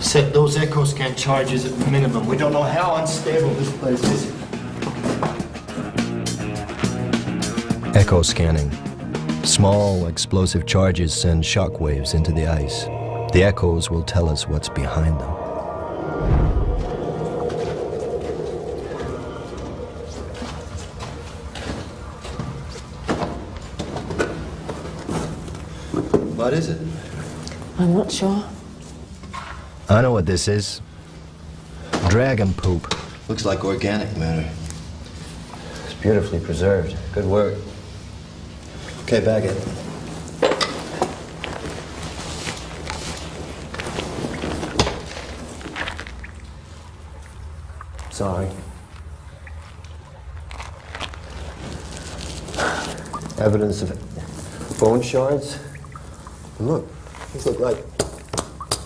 Speaker 2: Set those echo scan charges at minimum. We don't know how unstable this place is.
Speaker 3: Echo scanning. Small explosive charges send shock waves into the ice. The echoes will tell us what's behind them.
Speaker 2: What is it?
Speaker 8: I'm not sure.
Speaker 3: I know what this is. Dragon poop.
Speaker 2: Looks like organic matter.
Speaker 3: It's beautifully preserved. Good work.
Speaker 2: Okay, bag it.
Speaker 3: Sorry. Evidence of bone shards?
Speaker 2: Look, these look like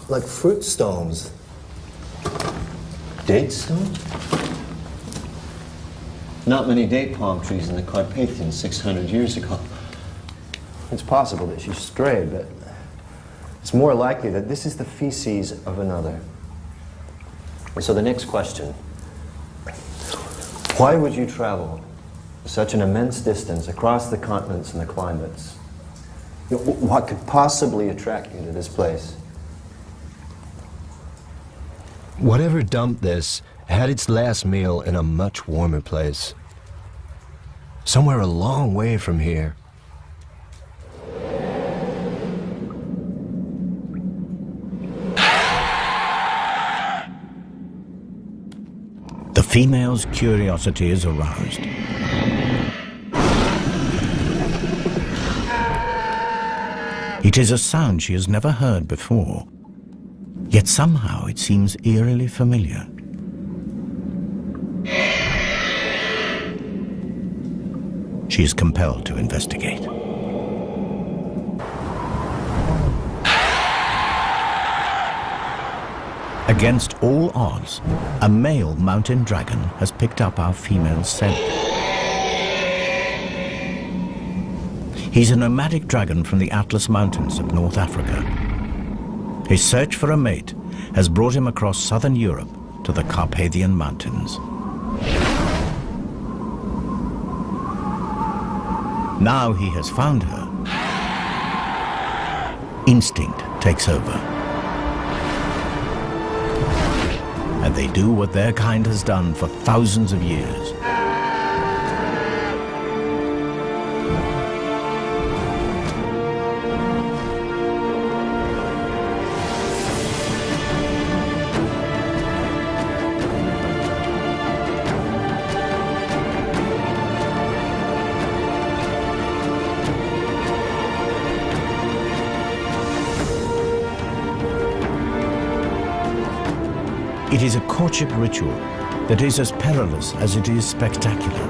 Speaker 2: like fruit stones.
Speaker 3: Date stones? Not many date palm trees in the Carpathians 600 years ago. It's possible that she strayed, but it's more likely that this is the feces of another. So the next question why would you travel such an immense distance across the continents and the climates? What could possibly attract you to this place?
Speaker 9: Whatever dumped this had its last meal in a much warmer place. Somewhere a long way from here.
Speaker 1: Female's curiosity is aroused. It is a sound she has never heard before, yet somehow it seems eerily familiar. She is compelled to investigate. Against all odds, a male mountain dragon has picked up our female scent. He's a nomadic dragon from the Atlas Mountains of North Africa. His search for a mate has brought him across southern Europe to the Carpathian Mountains. Now he has found her. Instinct takes over. And they do what their kind has done for thousands of years. Courtship ritual that is as perilous as it is spectacular.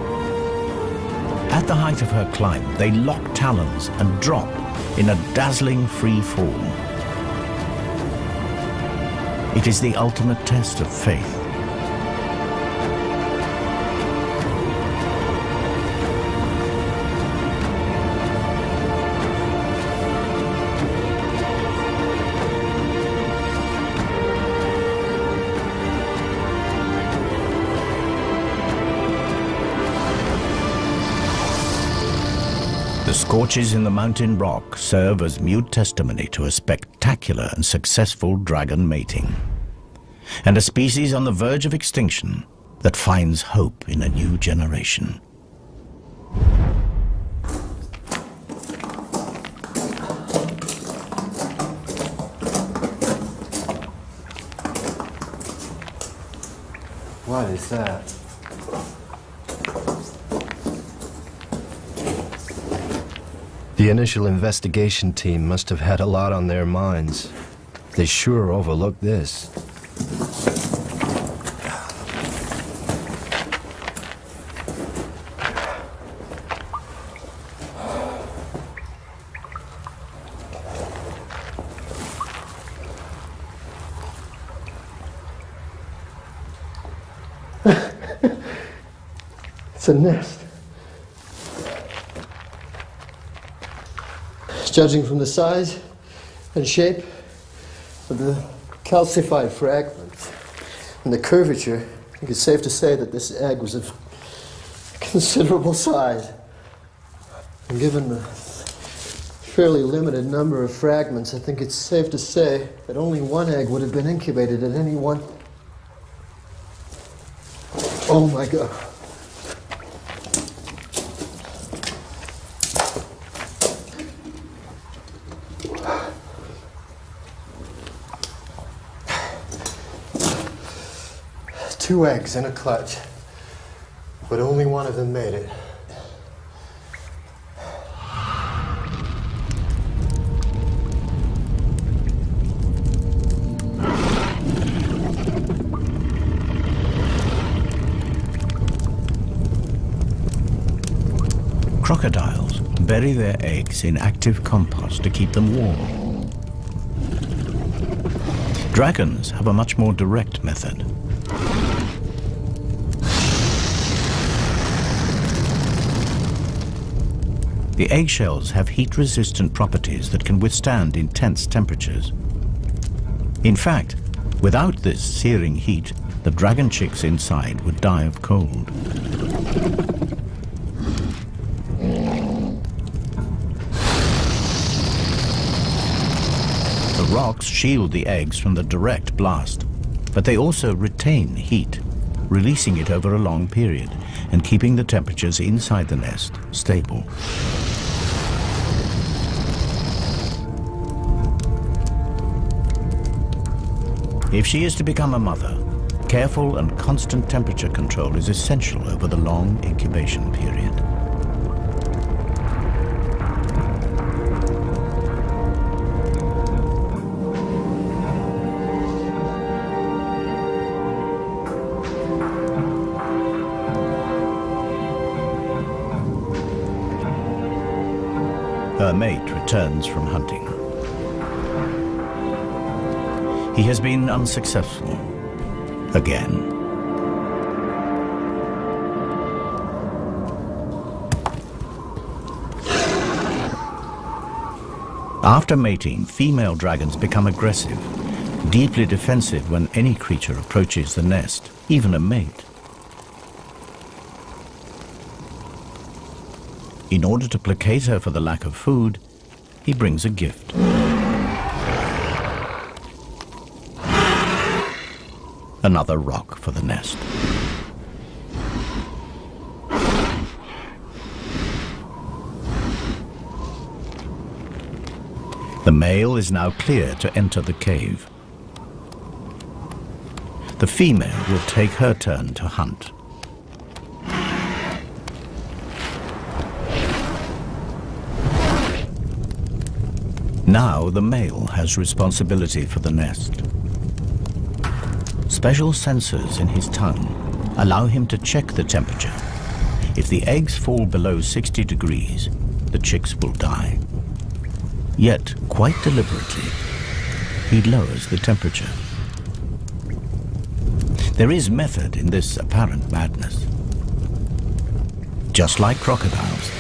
Speaker 1: At the height of her climb, they lock talons and drop in a dazzling free fall. It is the ultimate test of faith. Scorches in the mountain rock serve as mute testimony to a spectacular and successful dragon mating, and a species on the verge of extinction that finds hope in a new generation.
Speaker 3: What is that?
Speaker 9: The initial investigation team must have had a lot on their minds. They sure overlooked this.
Speaker 2: It's a nest. Judging from the size and shape of the calcified fragments and the curvature, I think it's safe to say that this egg was of considerable size. And given the fairly limited number of fragments, I think it's safe to say that only one egg would have been incubated at any one. Oh my God. Two eggs in a clutch. But only one of them made it.
Speaker 1: Crocodiles bury their eggs in active compost to keep them warm. Dragons have a much more direct method. The eggshells have heat-resistant properties that can withstand intense temperatures. In fact, without this searing heat, the dragon chicks inside would die of cold. The rocks shield the eggs from the direct blast, but they also retain heat, releasing it over a long period and keeping the temperatures inside the nest stable. If she is to become a mother, careful and constant temperature control is essential over the long incubation period. Her mate returns from hunting. He has been unsuccessful. Again. After mating, female dragons become aggressive, deeply defensive when any creature approaches the nest, even a mate. In order to placate her for the lack of food, he brings a gift. Another rock for the nest. The male is now clear to enter the cave. The female will take her turn to hunt. Now the male has responsibility for the nest. Special sensors in his tongue allow him to check the temperature. If the eggs fall below 60 degrees, the chicks will die. Yet, quite deliberately, he lowers the temperature. There is method in this apparent madness. Just like crocodiles,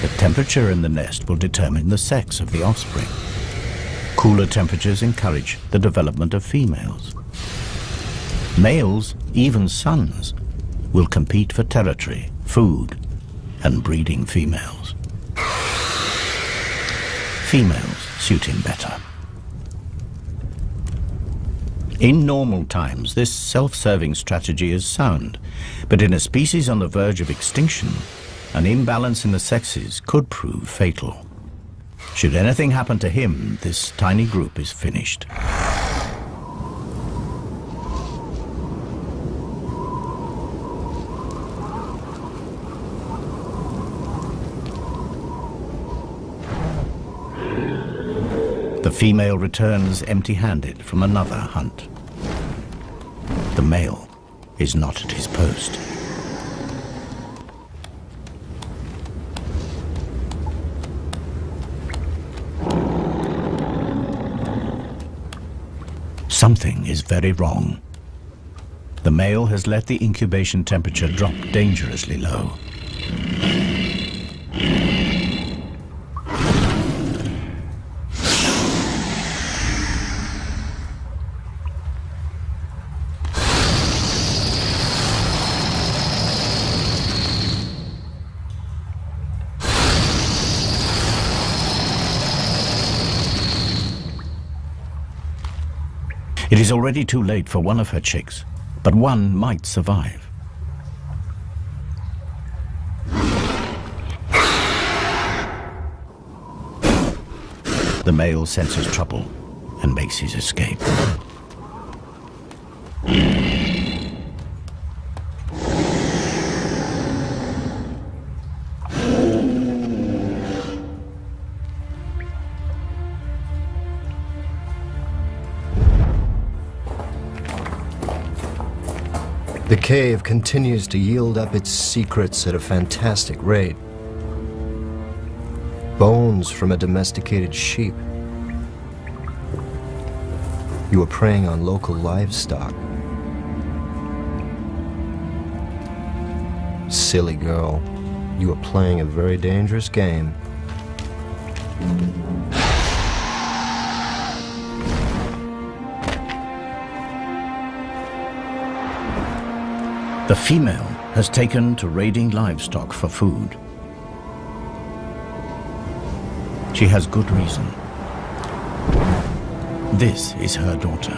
Speaker 1: the temperature in the nest will determine the sex of the offspring. Cooler temperatures encourage the development of females. Males, even sons, will compete for territory, food, and breeding females. Females suit him better. In normal times, this self-serving strategy is sound, but in a species on the verge of extinction, an imbalance in the sexes could prove fatal. Should anything happen to him, this tiny group is finished. The female returns empty-handed from another hunt. The male is not at his post. Something is very wrong. The male has let the incubation temperature drop dangerously low. Is already too late for one of her chicks, but one might survive. The male senses trouble and makes his escape.
Speaker 3: Cave continues to yield up its secrets at a fantastic rate. Bones from a domesticated sheep. You are preying on local livestock. Silly girl, you are playing a very dangerous game.
Speaker 1: The female has taken to raiding livestock for food. She has good reason. This is her daughter.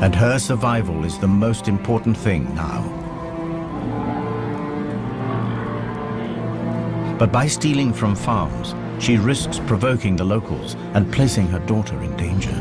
Speaker 1: And her survival is the most important thing now. But by stealing from farms, she risks provoking the locals and placing her daughter in danger.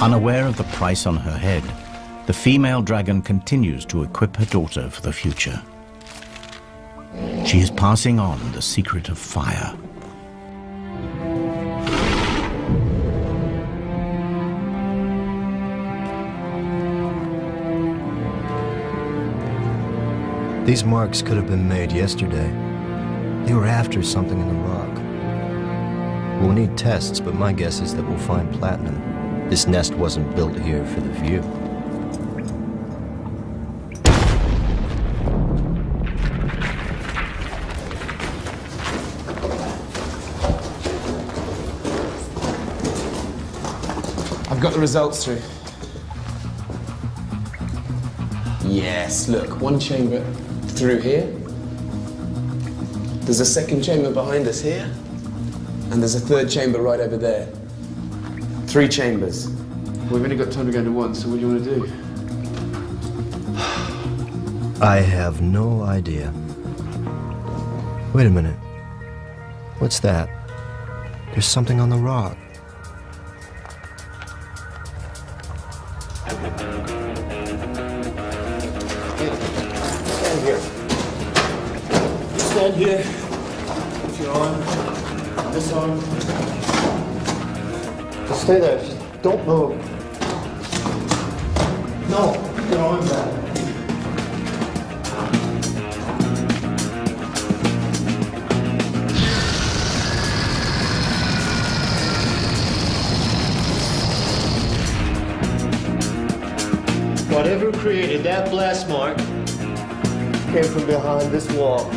Speaker 1: Unaware of the price on her head, the female dragon continues to equip her daughter for the future. She is passing on the secret of fire.
Speaker 3: These marks could have been made yesterday. They were after something in the rock. We'll need tests, but my guess is that we'll find platinum. This nest wasn't built here for the view.
Speaker 7: I've got the results through. Yes, look, one chamber through here. There's a second chamber behind us here. And there's a third chamber right over there. Three chambers.
Speaker 5: We've only got time to go into one, so what do you want to do?
Speaker 3: I have no idea. Wait a minute. What's that? There's something on the rock.
Speaker 2: Just. No, arm back. Whatever created that blast mark came from behind this wall.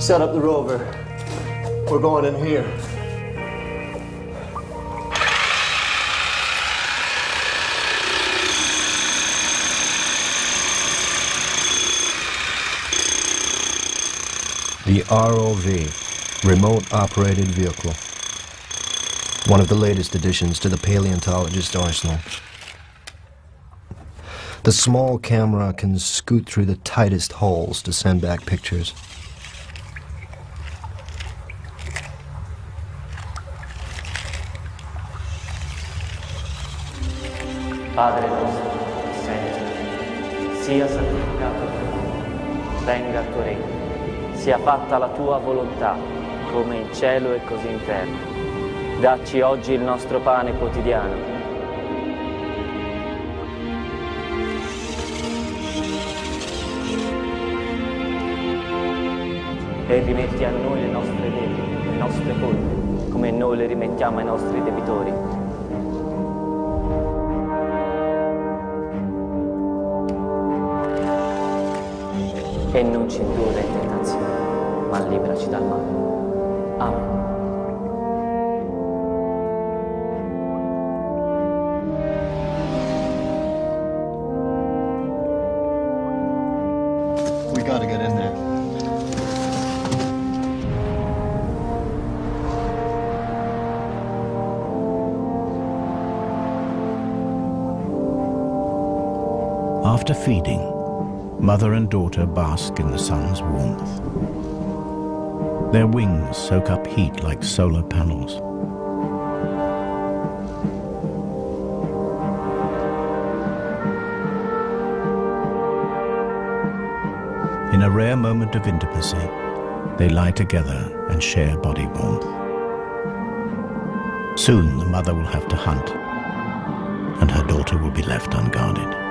Speaker 2: Set up the rover. We're going in here.
Speaker 3: ROV, Remote Operated Vehicle. One of the latest additions to the paleontologist arsenal. The small camera can scoot through the tightest holes to send back pictures.
Speaker 10: Padre nostro, sei, sia santificato tuo venga il tuo regno. Sia fatta la tua volontà, come in cielo e così in terra. Dacci oggi il nostro pane quotidiano. E rimetti a noi le nostre debite, le nostre colpe, come noi le rimettiamo ai nostri debitori. E non ci indurre in tentazione, ma liberaci dal male. Amen.
Speaker 2: We gotta get in there.
Speaker 1: After feeding, mother and daughter bask in the sun's warmth. Their wings soak up heat like solar panels. In a rare moment of intimacy, they lie together and share body warmth. Soon the mother will have to hunt, and her daughter will be left unguarded.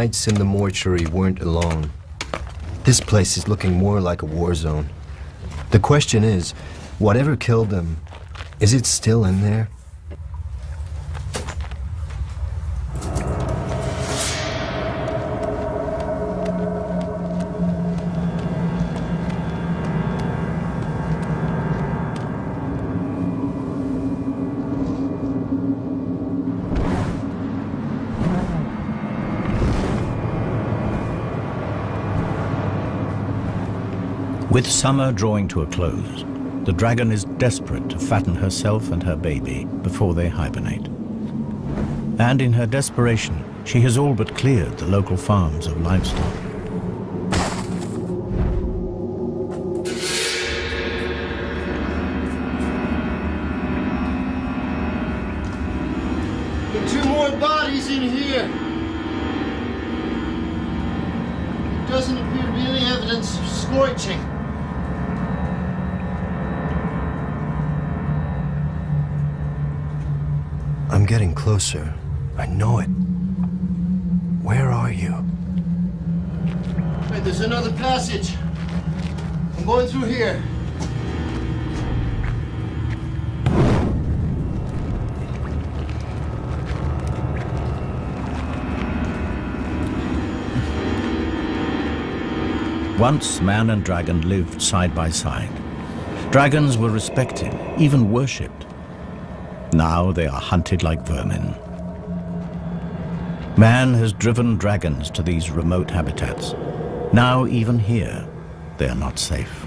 Speaker 3: Nights in the mortuary weren't alone. This place is looking more like a war zone. The question is, whatever killed them, is it still in there?
Speaker 1: With summer drawing to a close, the dragon is desperate to fatten herself and her baby before they hibernate. And in her desperation, she has all but cleared the local farms of livestock.
Speaker 2: There two more bodies in here. Doesn't appear to be any evidence of scorching.
Speaker 3: Getting closer. I know it. Where are you?
Speaker 2: Wait, there's another passage. I'm going through here.
Speaker 1: Once man and dragon lived side by side. Dragons were respected, even worshipped. Now they are hunted like vermin. Man has driven dragons to these remote habitats. Now even here, they are not safe.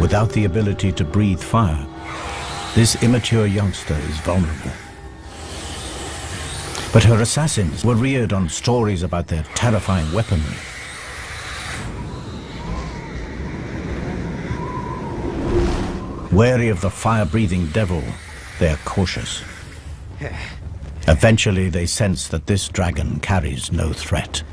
Speaker 1: Without the ability to breathe fire, this immature youngster is vulnerable. But her assassins were reared on stories about their terrifying weaponry. Wary of the fire-breathing devil, they are cautious. Eventually they sense that this dragon carries no threat.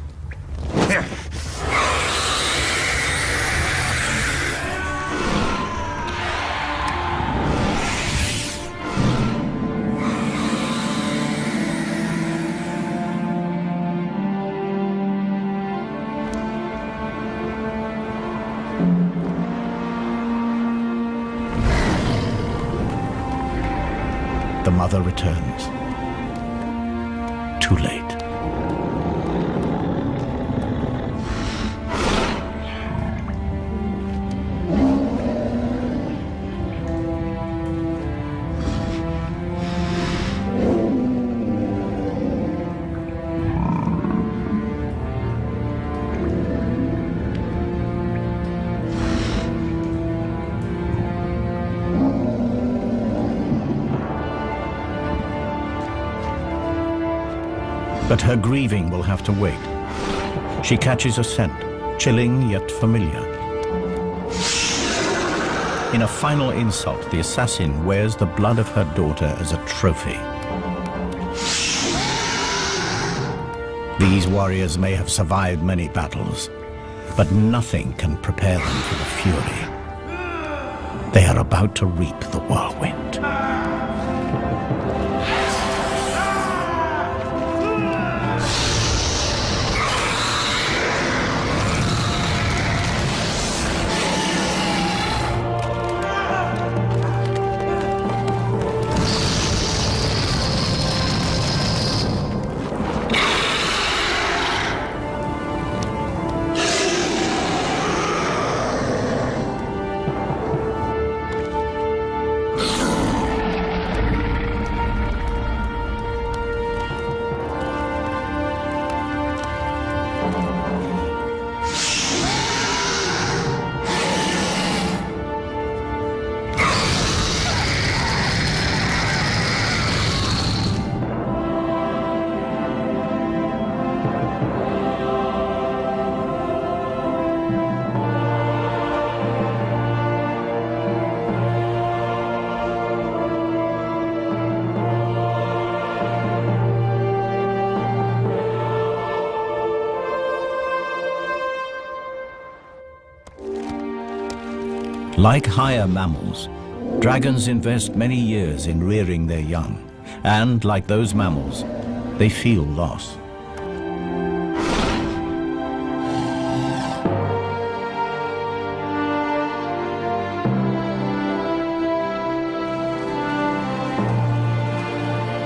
Speaker 1: Her grieving will have to wait. She catches a scent, chilling yet familiar. In a final insult, the assassin wears the blood of her daughter as a trophy. These warriors may have survived many battles, but nothing can prepare them for the fury. They are about to reap the whirlwind. Like higher mammals, dragons invest many years in rearing their young, and like those mammals, they feel loss.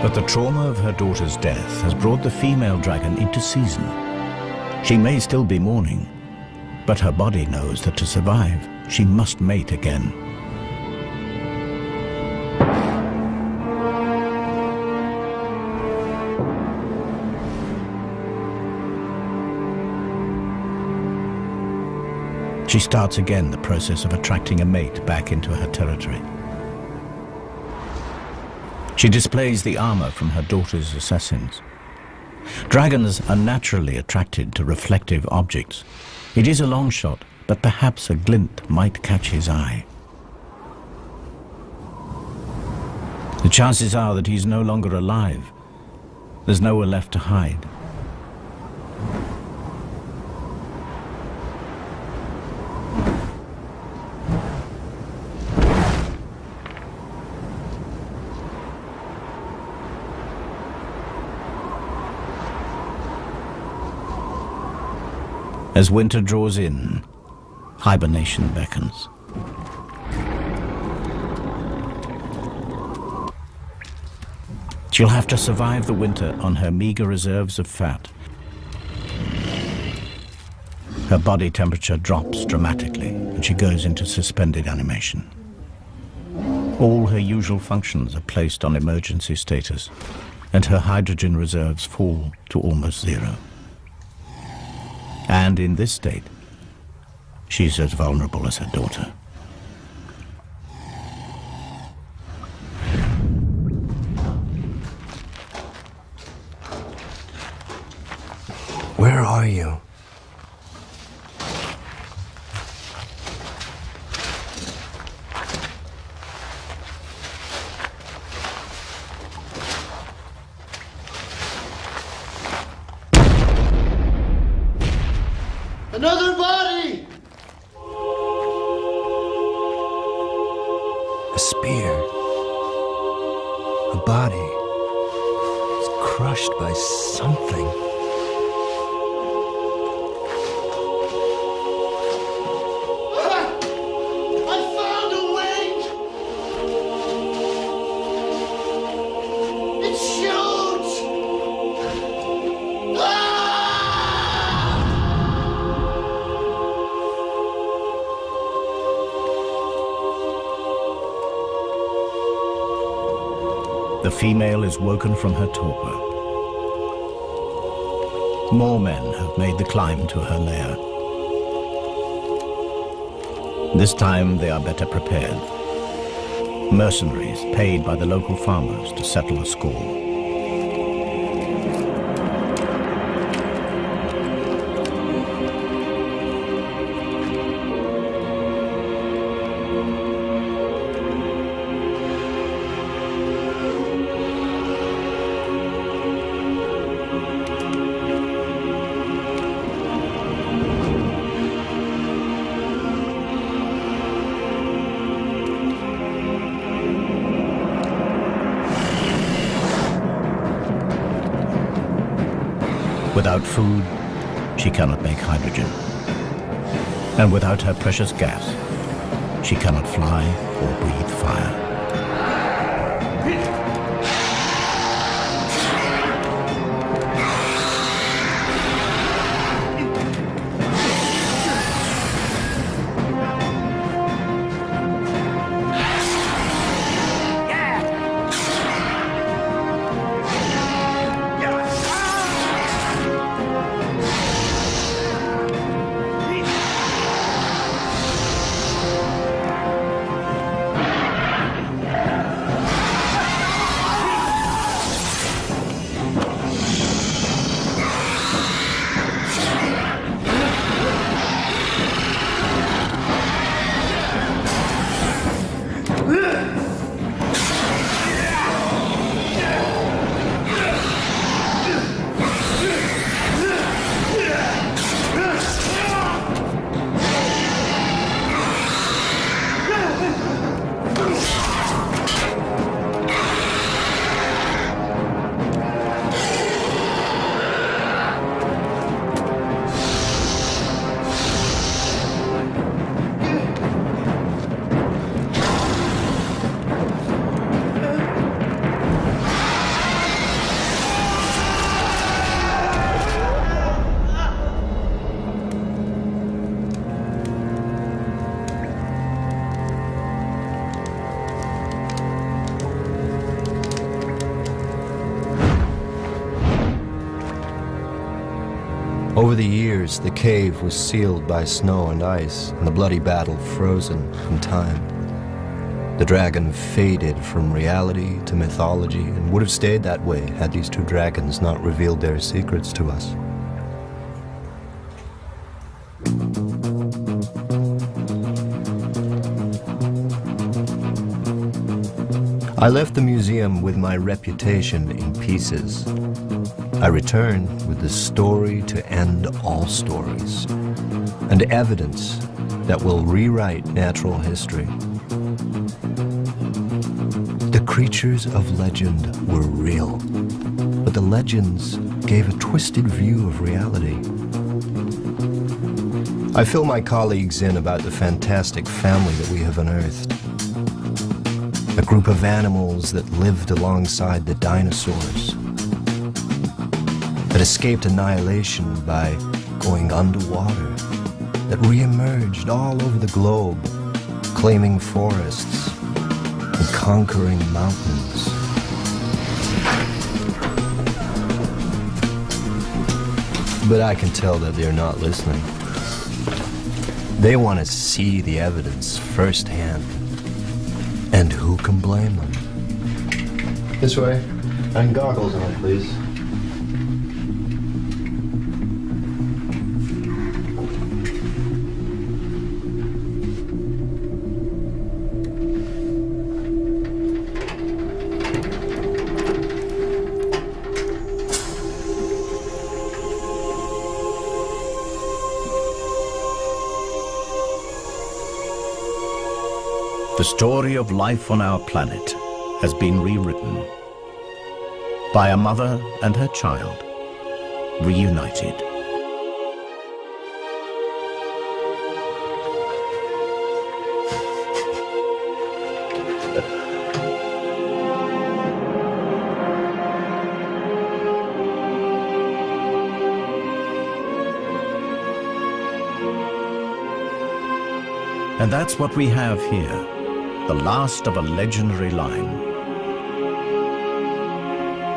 Speaker 1: But the trauma of her daughter's death has brought the female dragon into season. She may still be mourning, but her body knows that to survive, she must mate again. She starts again the process of attracting a mate back into her territory. She displays the armor from her daughter's assassins. Dragons are naturally attracted to reflective objects. It is a long shot, but perhaps a glint might catch his eye. The chances are that he's no longer alive. There's nowhere left to hide. As winter draws in, hibernation beckons. She'll have to survive the winter on her meager reserves of fat. Her body temperature drops dramatically and she goes into suspended animation. All her usual functions are placed on emergency status and her hydrogen reserves fall to almost zero. And in this state, she's as vulnerable as her daughter.
Speaker 9: Where are you?
Speaker 1: Female is woken from her torpor. More men have made the climb to her lair. This time they are better prepared. Mercenaries paid by the local farmers to settle a score. Her precious gas, she cannot fly or breathe fire.
Speaker 3: Over the years, the cave was sealed by snow and ice, and the bloody battle frozen from time. The dragon faded from reality to mythology and would have stayed that way had these two dragons not revealed their secrets to us. I left the museum with my reputation in pieces. I return with the story to end all stories and evidence that will rewrite natural history. The creatures of legend were real, but the legends gave a twisted view of reality. I fill my colleagues in about the fantastic family that we have unearthed. A group of animals that lived alongside the dinosaurs that escaped annihilation by going underwater, that reemerged all over the globe, claiming forests and conquering mountains. But I can tell that they're not listening. They want to see the evidence firsthand. And who can blame them?
Speaker 2: This way. And goggles on, please.
Speaker 1: Story of life on our planet has been rewritten by a mother and her child, reunited. And that's what we have here, the last of a legendary line.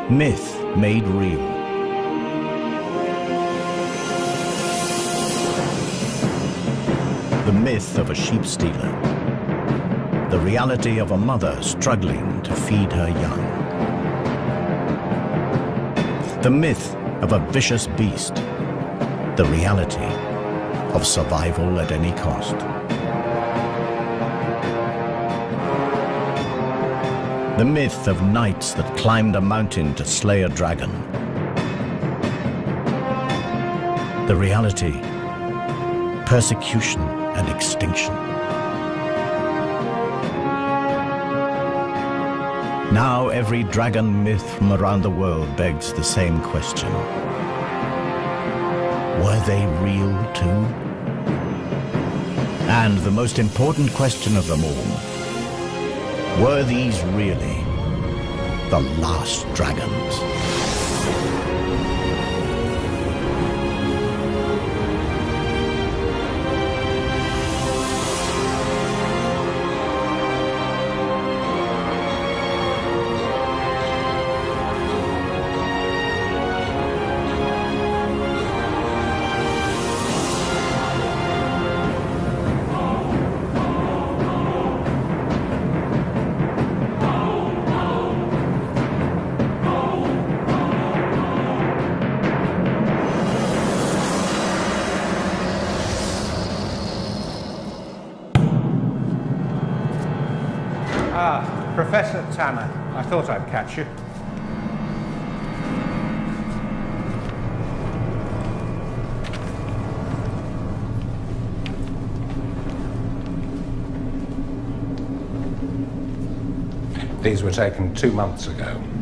Speaker 1: Myth made real. The myth of a sheep stealer. The reality of a mother struggling to feed her young. The myth of a vicious beast. The reality of survival at any cost. The myth of knights that climbed a mountain to slay a dragon. The reality, persecution and extinction. Now every dragon myth from around the world begs the same question. Were they real too? And the most important question of them all, were these really the last dragons?
Speaker 4: Catch you. These were taken two months ago.